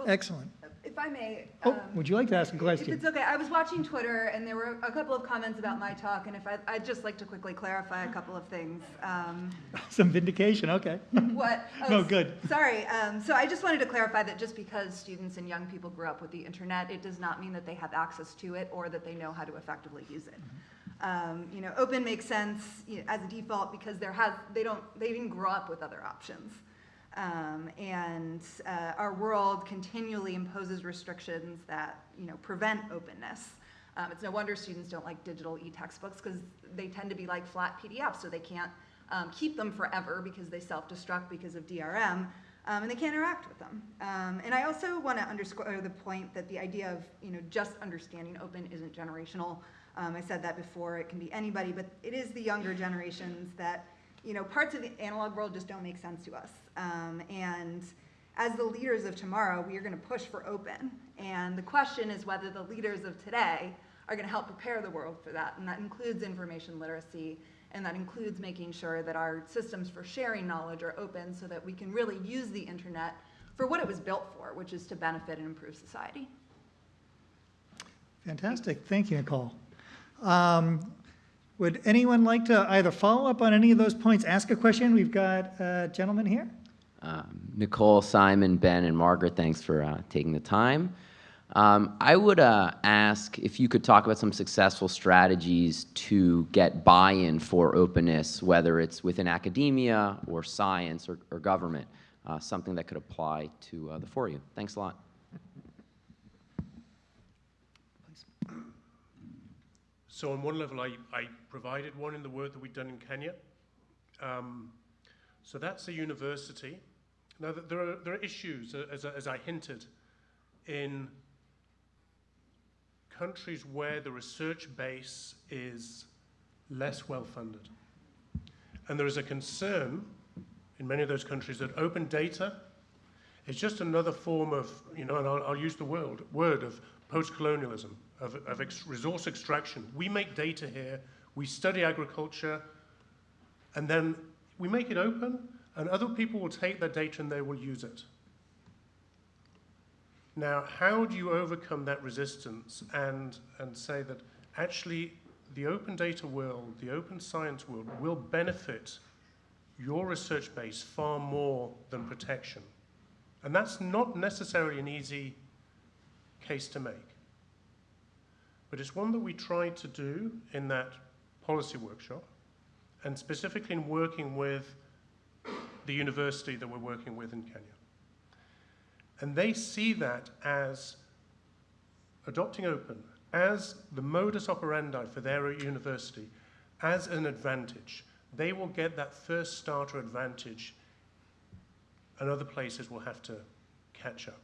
Excellent. If I may. Oh, um, would you like to ask a If question? it's okay, I was watching Twitter and there were a couple of comments about my talk, and if I, I'd just like to quickly clarify a couple of things. Um, Some vindication, okay. What? oh, No, good. Sorry, um, so I just wanted to clarify that just because students and young people grew up with the internet, it does not mean that they have access to it or that they know how to effectively use it. Um, you know, open makes sense you know, as a default because there has, they don't, they didn't grow up with other options. Um, and uh, our world continually imposes restrictions that, you know, prevent openness. Um, it's no wonder students don't like digital e-textbooks because they tend to be like flat PDFs, so they can't um, keep them forever because they self-destruct because of DRM, um, and they can't interact with them. Um, and I also want to underscore the point that the idea of, you know, just understanding open isn't generational. Um, I said that before, it can be anybody, but it is the younger generations that, you know, parts of the analog world just don't make sense to us. Um, and as the leaders of tomorrow, we are going to push for open. And the question is whether the leaders of today are going to help prepare the world for that. And that includes information literacy, and that includes making sure that our systems for sharing knowledge are open so that we can really use the internet for what it was built for, which is to benefit and improve society. Fantastic, thank you, Nicole. Um, Would anyone like to either follow up on any of those points, ask a question? We've got a gentleman here. Um, Nicole, Simon, Ben, and Margaret, thanks for uh, taking the time. Um, I would uh, ask if you could talk about some successful strategies to get buy-in for openness, whether it's within academia or science or, or government, uh, something that could apply to uh, the four of you. Thanks a lot. So on one level, I, I provided one in the work that we've done in Kenya. Um, so that's a university. Now, th- there are, there are issues, uh, as, I- as I hinted, in countries where the research base is less well funded. And there is a concern in many of those countries that open data is just another form of, you know, and I'll, I'll use the word, word of post-colonialism, of, of ex- resource extraction. We make data here, we study agriculture, and then we make it open, and other people will take that data and they will use it. Now, how do you overcome that resistance and, and say that actually the open data world, the open science world, will benefit your research base far more than protection. And that's not necessarily an easy case to make. But it's one that we tried to do in that policy workshop, and specifically in working with the university that we're working with in Kenya. And they see that as adopting open as the modus operandi for their university as an advantage. They will get that first starter advantage, and other places will have to catch up.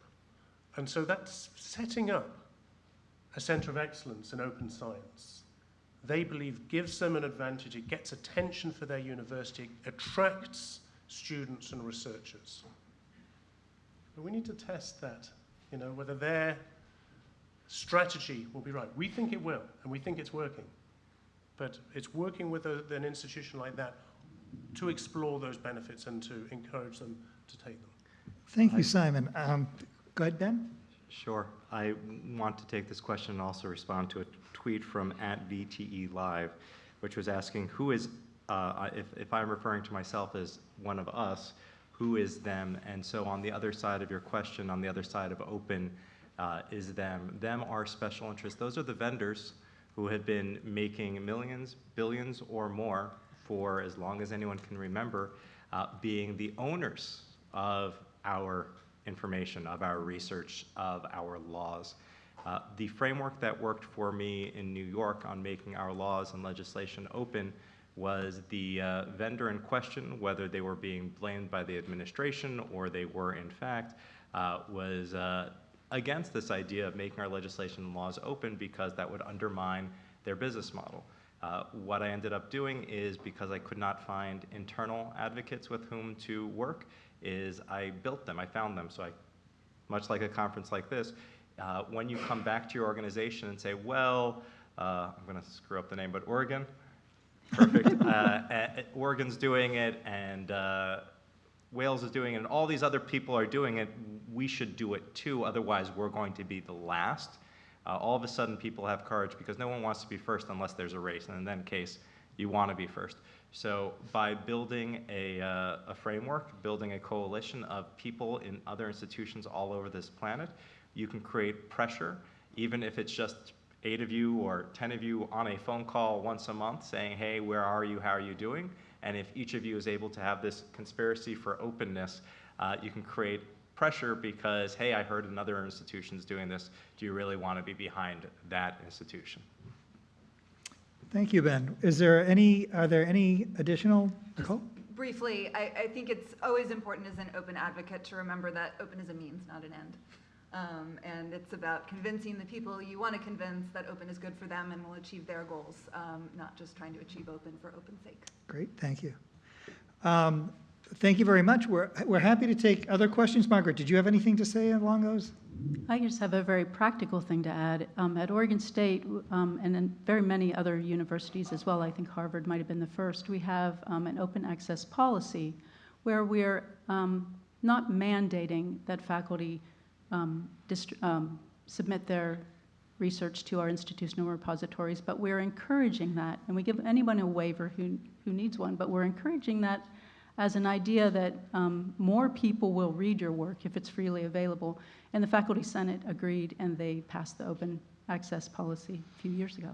And so that's setting up a center of excellence in open science. They believe gives them an advantage, it gets attention for their university, it attracts students and researchers. But we need to test that, you know, whether their strategy will be right. We think it will, and we think it's working. But it's working with a, an institution like that to explore those benefits and to encourage them to take them. Thank you, Simon. Um, Go ahead, Ben. Sure. I want to take this question and also respond to a tweet from at VTE Live, which was asking who is, uh, if, if I'm referring to myself as one of us, who is them? And so on the other side of your question, on the other side of open, uh, is them. Them are special interests. Those are the vendors who have been making millions, billions, or more for as long as anyone can remember, uh, being the owners of our information, of our research, of our laws. Uh, the framework that worked for me in New York on making our laws and legislation open was the uh, vendor in question, whether they were being blamed by the administration or they were in fact, uh, was uh, against this idea of making our legislation and laws open because that would undermine their business model. Uh, what I ended up doing is because I could not find internal advocates with whom to work, is I built them, I found them. So I, much like a conference like this, uh, when you come back to your organization and say, well, uh, I'm going to screw up the name, but Oregon, perfect. uh, uh, Oregon's doing it, and uh, Wales is doing it, and all these other people are doing it. We should do it too, otherwise, we're going to be the last. Uh, all of a sudden, people have courage because no one wants to be first unless there's a race, and in that case, you want to be first. So, by building a, uh, a framework, building a coalition of people in other institutions all over this planet, you can create pressure, even if it's just eight of you or 10 of you on a phone call once a month saying, hey, where are you? How are you doing? And if each of you is able to have this conspiracy for openness, uh, you can create pressure because, hey, I heard another institution's doing this. Do you really want to be behind that institution? Thank you, Ben. Is there any, are there any additional, Nicole? Briefly, I, I think it's always important as an open advocate to remember that open is a means, not an end. Um, and it's about convincing the people you want to convince that open is good for them and will achieve their goals, um, not just trying to achieve open for open's sake. Great, thank you. Um, Thank you very much. We're, we're happy to take other questions. Margaret, did you have anything to say along those? I just have a very practical thing to add. Um, at Oregon State um, and in very many other universities as well, I think Harvard might have been the first, we have um, an open access policy where we're um, not mandating that faculty um, um, submit their research to our institutional repositories, but we're encouraging that. And we give anyone a waiver who, who needs one, but we're encouraging that as an idea that um, more people will read your work if it's freely available. And the Faculty Senate agreed, and they passed the open access policy a few years ago.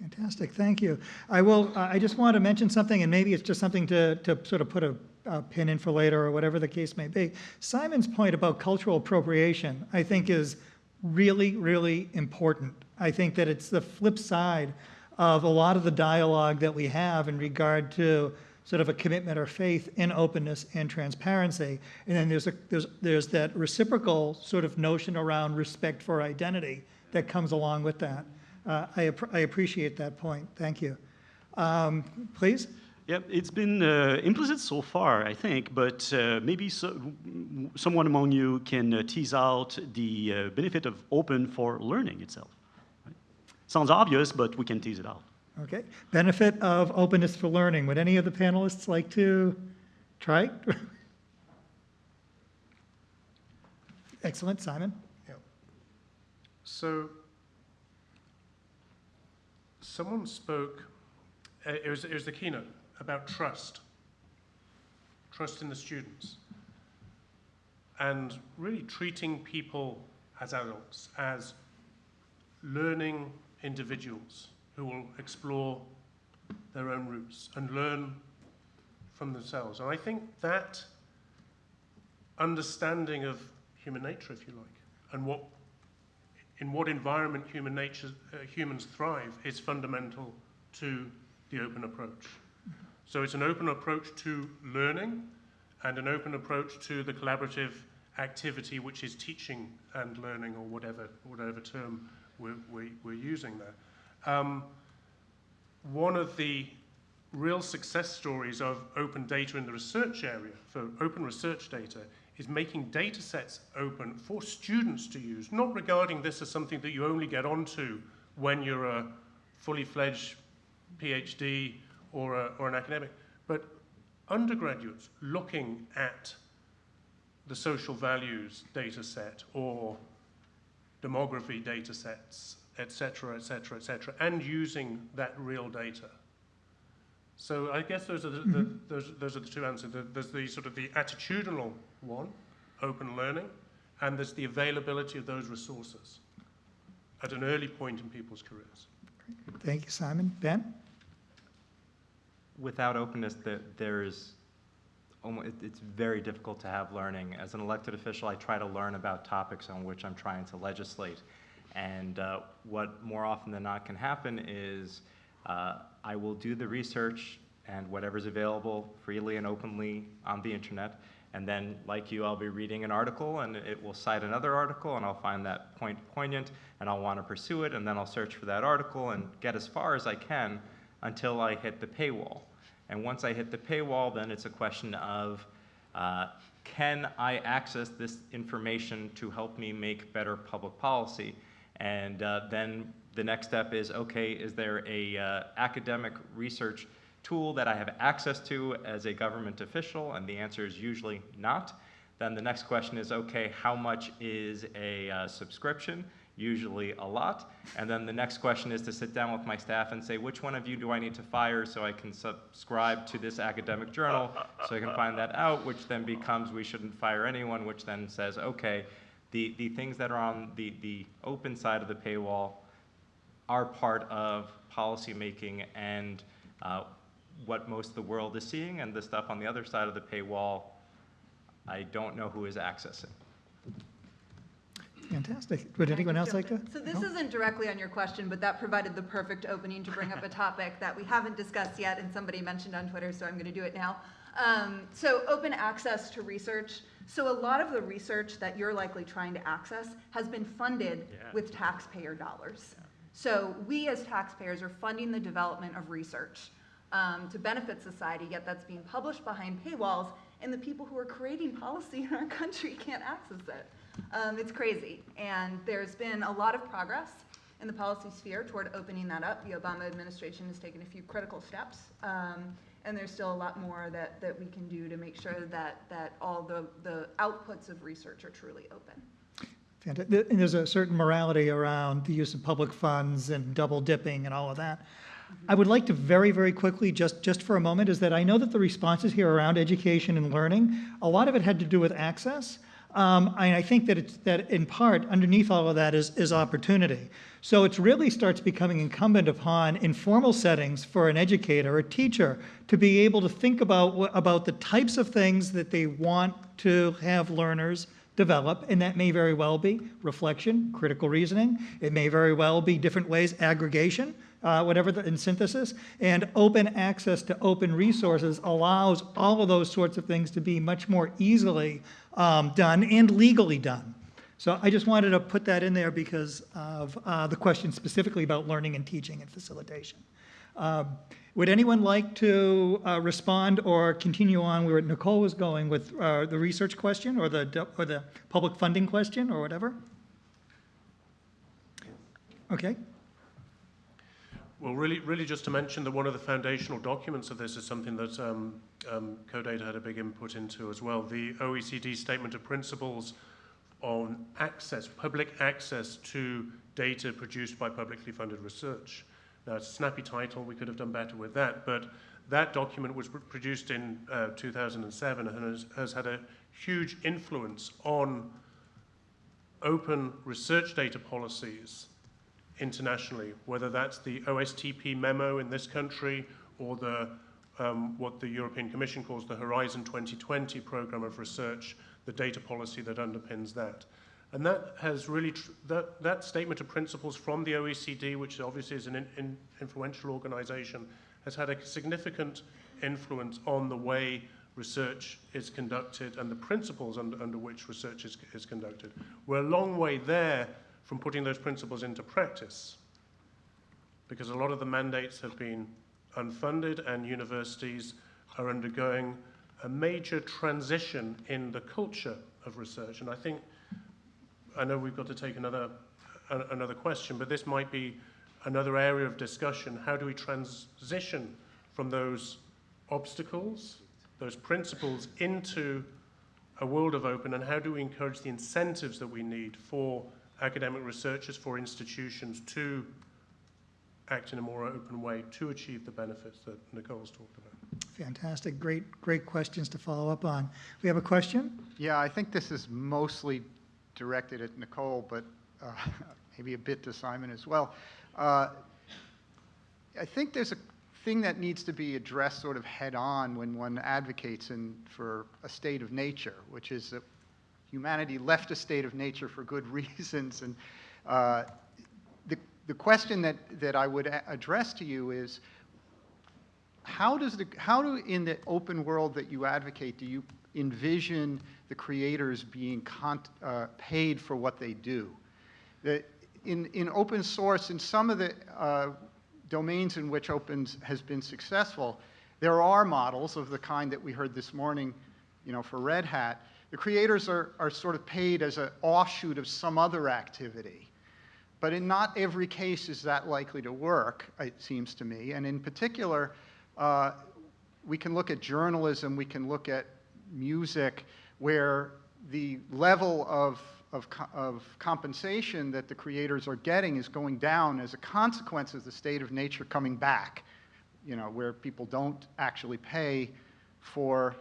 Fantastic, thank you. I will, uh, I just want to mention something, and maybe it's just something to, to sort of put a, a pin in for later, or whatever the case may be. Simon's point about cultural appropriation, I think, is really, really important. I think that it's the flip side of a lot of the dialogue that we have in regard to sort of a commitment or faith in openness and transparency. And then there's, a, there's, there's that reciprocal sort of notion around respect for identity that comes along with that. Uh, I, ap- I appreciate that point. Thank you. Um, please? Yeah, it's been uh, implicit so far, I think, but uh, maybe so, someone among you can uh, tease out the uh, benefit of open for learning itself. Right? Sounds obvious, but we can tease it out. Okay. Benefit of openness for learning. Would any of the panelists like to try? Excellent, Simon. So someone spoke, uh, it was, it was the keynote, about trust. Trust in the students. And really treating people as adults, as learning individuals who will explore their own roots and learn from themselves. And I think that understanding of human nature, if you like, and what, in what environment human nature, uh, humans thrive is fundamental to the open approach. So it's an open approach to learning and an open approach to the collaborative activity, which is teaching and learning, or whatever, whatever term we're, we, we're using there. Um, one of the real success stories of open data in the research area, for open research data, is making data sets open for students to use, not regarding this as something that you only get onto when you're a fully fledged PhD or, a, or an academic, but undergraduates looking at the social values data set or demography data sets, et cetera, et cetera, et cetera, and using that real data. So I guess those are the, the, mm-hmm. those, those are the two answers. There's the sort of the attitudinal one, open learning, and there's the availability of those resources at an early point in people's careers. Thank you, Simon. Ben? Without openness, there, there's almost, it's very difficult to have learning. As an elected official, I try to learn about topics on which I'm trying to legislate. And uh, what more often than not can happen is uh, I will do the research and whatever's available freely and openly on the internet. And then, like you, I'll be reading an article and it will cite another article, and I'll find that point poignant, and I'll want to pursue it, and then I'll search for that article and get as far as I can until I hit the paywall. And once I hit the paywall, then it's a question of uh, can I access this information to help me make better public policy? And uh, then the next step is okay, is there a uh, academic research tool that I have access to as a government official? And the answer is usually not. Then the next question is okay, how much is a uh, subscription? Usually a lot. And then the next question is to sit down with my staff and say, which one of you do I need to fire so I can subscribe to this academic journal so I can find that out, which then becomes we shouldn't fire anyone, which then says, okay, the, the things that are on the, the open side of the paywall are part of policymaking and uh, what most of the world is seeing, and the stuff on the other side of the paywall, I don't know who is accessing. Fantastic. Would anyone else like to? So this No? isn't directly on your question, but that provided the perfect opening to bring up a topic that we haven't discussed yet, and somebody mentioned on Twitter, so I'm going to do it now. Um, so open access to research. So a lot of the research that you're likely trying to access has been funded Yeah. with taxpayer dollars. So we as taxpayers are funding the development of research um, to benefit society, yet that's being published behind paywalls, and the people who are creating policy in our country can't access it. Um, it's crazy, and there's been a lot of progress in the policy sphere toward opening that up. The Obama administration has taken a few critical steps, um, and there's still a lot more that, that we can do to make sure that, that all the, the outputs of research are truly open. Fantastic. And there's a certain morality around the use of public funds and double dipping and all of that. Mm-hmm. I would like to very, very quickly, just, just for a moment, is that I know that the responses here around education and learning, a lot of it had to do with access. Um, and I think that it's, that in part, underneath all of that is, is opportunity. So it really starts becoming incumbent upon informal settings for an educator, a teacher, to be able to think about, about the types of things that they want to have learners develop, and that may very well be reflection, critical reasoning. It may very well be different ways, aggregation, uh, whatever, the, and synthesis. And open access to open resources allows all of those sorts of things to be much more easily um, done and legally done. So I just wanted to put that in there because of uh, the question specifically about learning and teaching and facilitation. Um, Would anyone like to uh, respond or continue on where Nicole was going with uh, the research question or the, or the public funding question or whatever? Okay, Well, really, really just to mention that one of the foundational documents of this is something that um, um, CoData had a big input into as well. The OECD Statement of Principles on access, public access to data produced by publicly funded research, Now, it's a snappy title, we could have done better with that, but that document was pr- produced in uh, 2007 and has, has had a huge influence on open research data policies internationally, whether that's the OSTP memo in this country or the, um, what the European Commission calls the Horizon 2020 program of research, the data policy that underpins that. And that has really, that, that statement of principles from the OECD, which obviously is an in, in influential organization, has had a significant influence on the way research is conducted and the principles under, under which research is, is conducted. We're a long way there from putting those principles into practice because a lot of the mandates have been unfunded and universities are undergoing a major transition in the culture of research. And I think, I know we've got to take another, another question, but this might be another area of discussion. How do we transition from those obstacles, those principles into a world of open, and how do we encourage the incentives that we need for academic researchers, for institutions to act in a more open way to achieve the benefits that Nicole's talked about? Fantastic, great, great questions to follow up on. We have a question? Yeah, I think this is mostly directed at Nicole, but uh, maybe a bit to Simon as well. Uh, I think there's a thing that needs to be addressed sort of head-on when one advocates in, for a state of nature, which is that humanity left a state of nature for good reasons. And uh, the, the question that, that I would address to you is, how does the, how do, in the open world that you advocate, do you envision the creators being uh, paid for what they do? The, in, in open source, in some of the uh, domains in which open has been successful, there are models of the kind that we heard this morning, you know, for Red Hat. The creators are, are sort of paid as an offshoot of some other activity. But in not every case is that likely to work, it seems to me. And in particular, uh, we can look at journalism, we can look at music, where the level of, of, of compensation that the creators are getting is going down as a consequence of the state of nature coming back, you know, where people don't actually pay for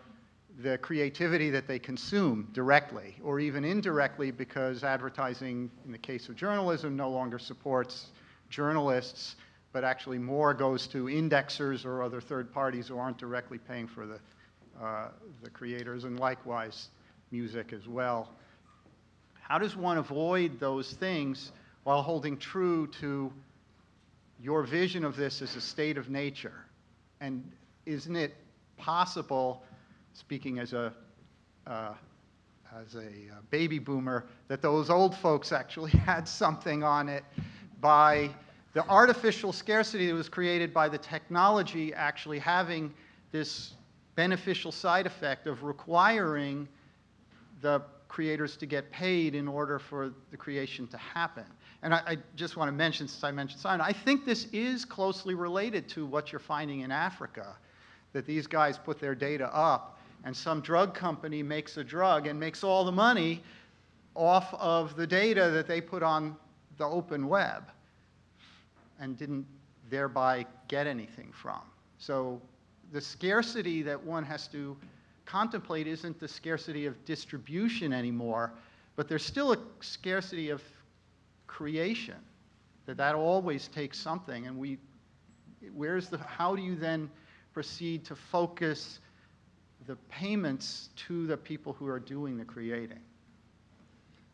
the creativity that they consume directly or even indirectly because advertising, in the case of journalism, no longer supports journalists, but actually more goes to indexers or other third parties who aren't directly paying for the, uh, the creators, and likewise music as well. How does one avoid those things while holding true to your vision of this as a state of nature? And isn't it possible, speaking as a, uh, as a uh, baby boomer, that those old folks actually had something on it by the artificial scarcity that was created by the technology actually having this beneficial side effect of requiring the creators to get paid in order for the creation to happen. And I, I just want to mention, since I mentioned Simon, I think this is closely related to what you're finding in Africa, that these guys put their data up, and some drug company makes a drug and makes all the money off of the data that they put on the open web and didn't thereby get anything from. So the scarcity that one has to contemplate isn't the scarcity of distribution anymore, but there's still a scarcity of creation. That that always takes something, and we, where's the, how do you then proceed to focus the payments to the people who are doing the creating?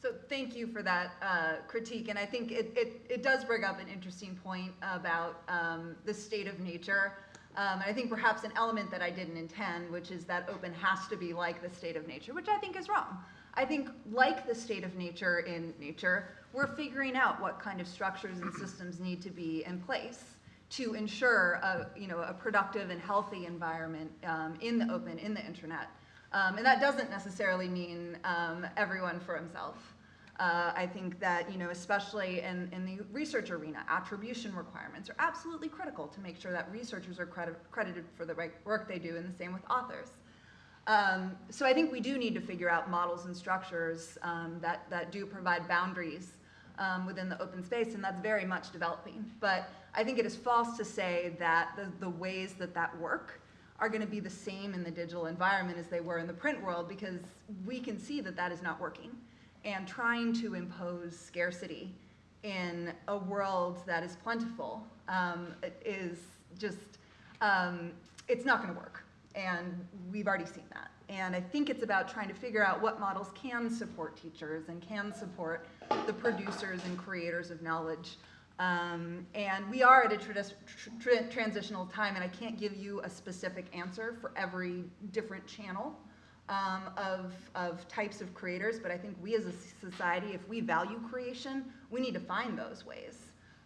So thank you for that uh, critique, and I think it, it, it does bring up an interesting point about um, the state of nature. Um, and I think perhaps an element that I didn't intend, which is that open has to be like the state of nature, which I think is wrong. I think like the state of nature in nature, we're figuring out what kind of structures and systems need to be in place to ensure a, you know, a productive and healthy environment um, in the open, in the internet. Um, and that doesn't necessarily mean um, everyone for himself. Uh, I think that, you know, especially in, in the research arena, attribution requirements are absolutely critical to make sure that researchers are credit, credited for the right work they do, and the same with authors. Um, so I think we do need to figure out models and structures um, that, that do provide boundaries um, within the open space, and that's very much developing. But I think it is false to say that the, the ways that that work are going to be the same in the digital environment as they were in the print world, because we can see that that is not working. And trying to impose scarcity in a world that is plentiful um, is just, um, it's not going to work. And we've already seen that. And I think it's about trying to figure out what models can support teachers and can support the producers and creators of knowledge. Um, and we are at a tradi- tr- transitional time, and I can't give you a specific answer for every different channel um, of, of types of creators, but I think we as a society, if we value creation, we need to find those ways.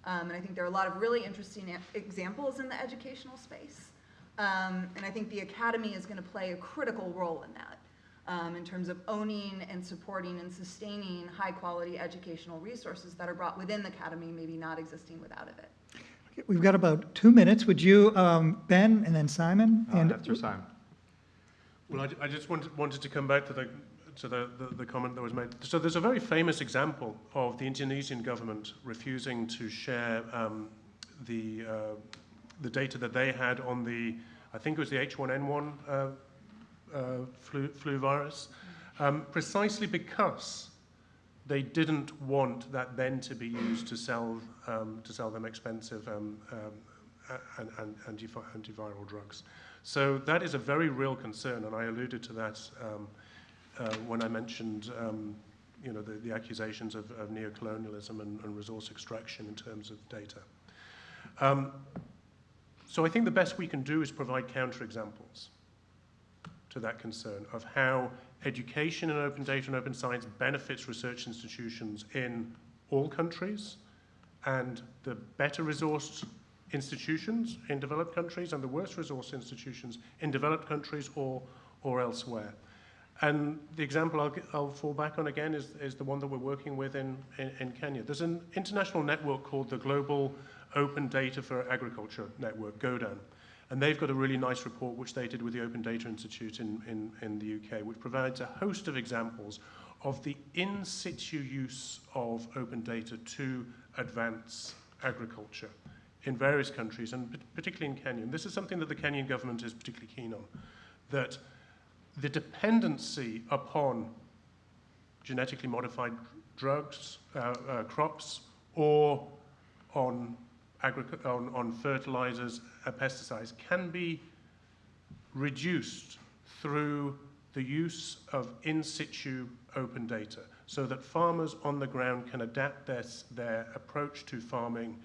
Um, and I think there are a lot of really interesting examples in the educational space. Um, and I think the academy is going to play a critical role in that, um, in terms of owning and supporting and sustaining high quality educational resources that are brought within the academy, maybe not existing without of it. We've got about two minutes. Would you, um, Ben, and then Simon? Uh, and After Simon. Well, I, I just wanted, wanted to come back to the to the, the, the comment that was made. So there's a very famous example of the Indonesian government refusing to share um, the uh, the data that they had on the, I think it was the H1N1 uh, uh, flu, flu virus, um, precisely because they didn't want that then to be used to sell um, to sell them expensive um, um, and, and antivi- antiviral drugs. So that is a very real concern, and I alluded to that um, uh, when I mentioned um, you know, the, the accusations of, of neocolonialism and, and resource extraction in terms of data. Um, so I think the best we can do is provide counterexamples to that concern of how education in open data and open science benefits research institutions in all countries, and the better resourced institutions in developed countries and the worse resourced institutions in developed countries or, or elsewhere. And the example I'll, I'll fall back on again is, is the one that we're working with in, in, in Kenya. There's an international network called the Global Open Data for Agriculture Network, GODAN. And they've got a really nice report which they did with the Open Data Institute in, in, in the UK, which provides a host of examples of the in situ use of open data to advance agriculture in various countries, and particularly in Kenya. And this is something that the Kenyan government is particularly keen on, that the dependency upon genetically modified drugs, uh, uh, crops, or on, on, on fertilizers and pesticides can be reduced through the use of in situ open data so that farmers on the ground can adapt their, their approach to farming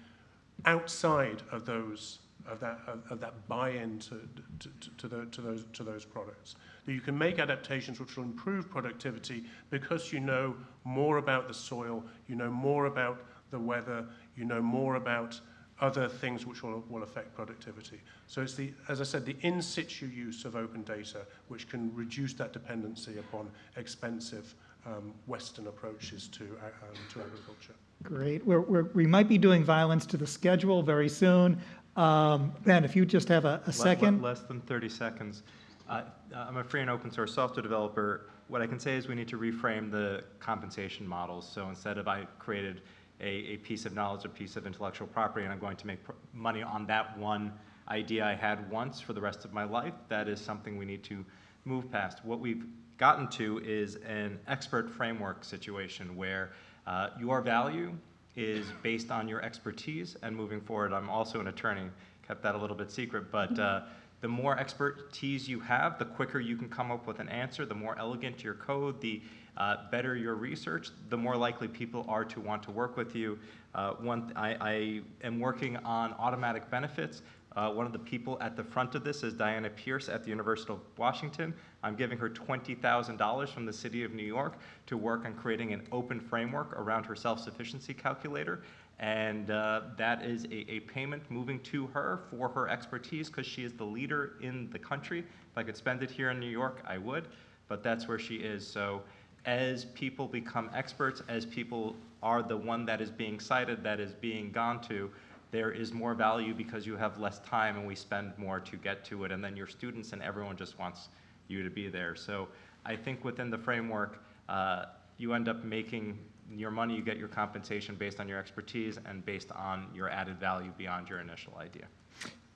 outside of those of that of, of that buy-in to, to, to, the, to those to those products. That you can make adaptations which will improve productivity because you know more about the soil, you know more about the weather, you know more about other things which will, will affect productivity. So it's the, as I said, the in situ use of open data which can reduce that dependency upon expensive um, Western approaches to, uh, um, to agriculture. Great. We're, we're, we might be doing violence to the schedule very soon. Um, Ben, if you just have a, a Le- le- second. Less than 30 seconds. Uh, I'm a free and open source software developer. What I can say is we need to reframe the compensation models. So instead of I created a, a piece of knowledge, a piece of intellectual property, and I'm going to make pr- money on that one idea I had once for the rest of my life, that is something we need to move past. What we've gotten to is an expert framework situation where uh, your value is based on your expertise and moving forward. I'm also an attorney, kept that a little bit secret, but uh, the more expertise you have, the quicker you can come up with an answer, the more elegant your code, the uh, better your research, the more likely people are to want to work with you. Uh, one, I, I am working on automatic benefits. Uh, one of the people at the front of this is Diana Pearce at the University of Washington. I'm giving her $20,000 from the city of New York to work on creating an open framework around her self-sufficiency calculator. And uh, that is a, a payment moving to her for her expertise because she is the leader in the country. If I could spend it here in New York, I would, but that's where she is. So as people become experts, as people are the one that is being cited, that is being gone to, there is more value because you have less time and we spend more to get to it. And then your students and everyone just wants you to be there. So I think within the framework, uh, you end up making your money, you get your compensation based on your expertise and based on your added value beyond your initial idea.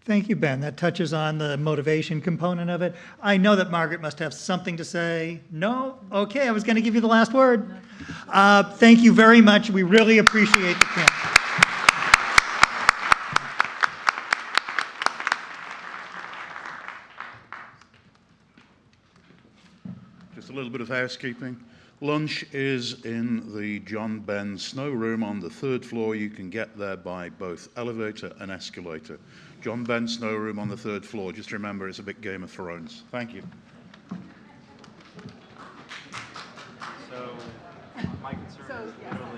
Thank you, Ben. That touches on the motivation component of it. I know that Margaret must have something to say. No? Okay, I was going to give you the last word. Uh, Thank you very much. We really appreciate the camp. Just a little bit of housekeeping. Lunch is in the John Ben Snow Room on the third floor. You can get there by both elevator and escalator. John Ben Snow Room on the third floor. Just remember, it's a bit Game of Thrones. Thank you. So my concern is literally,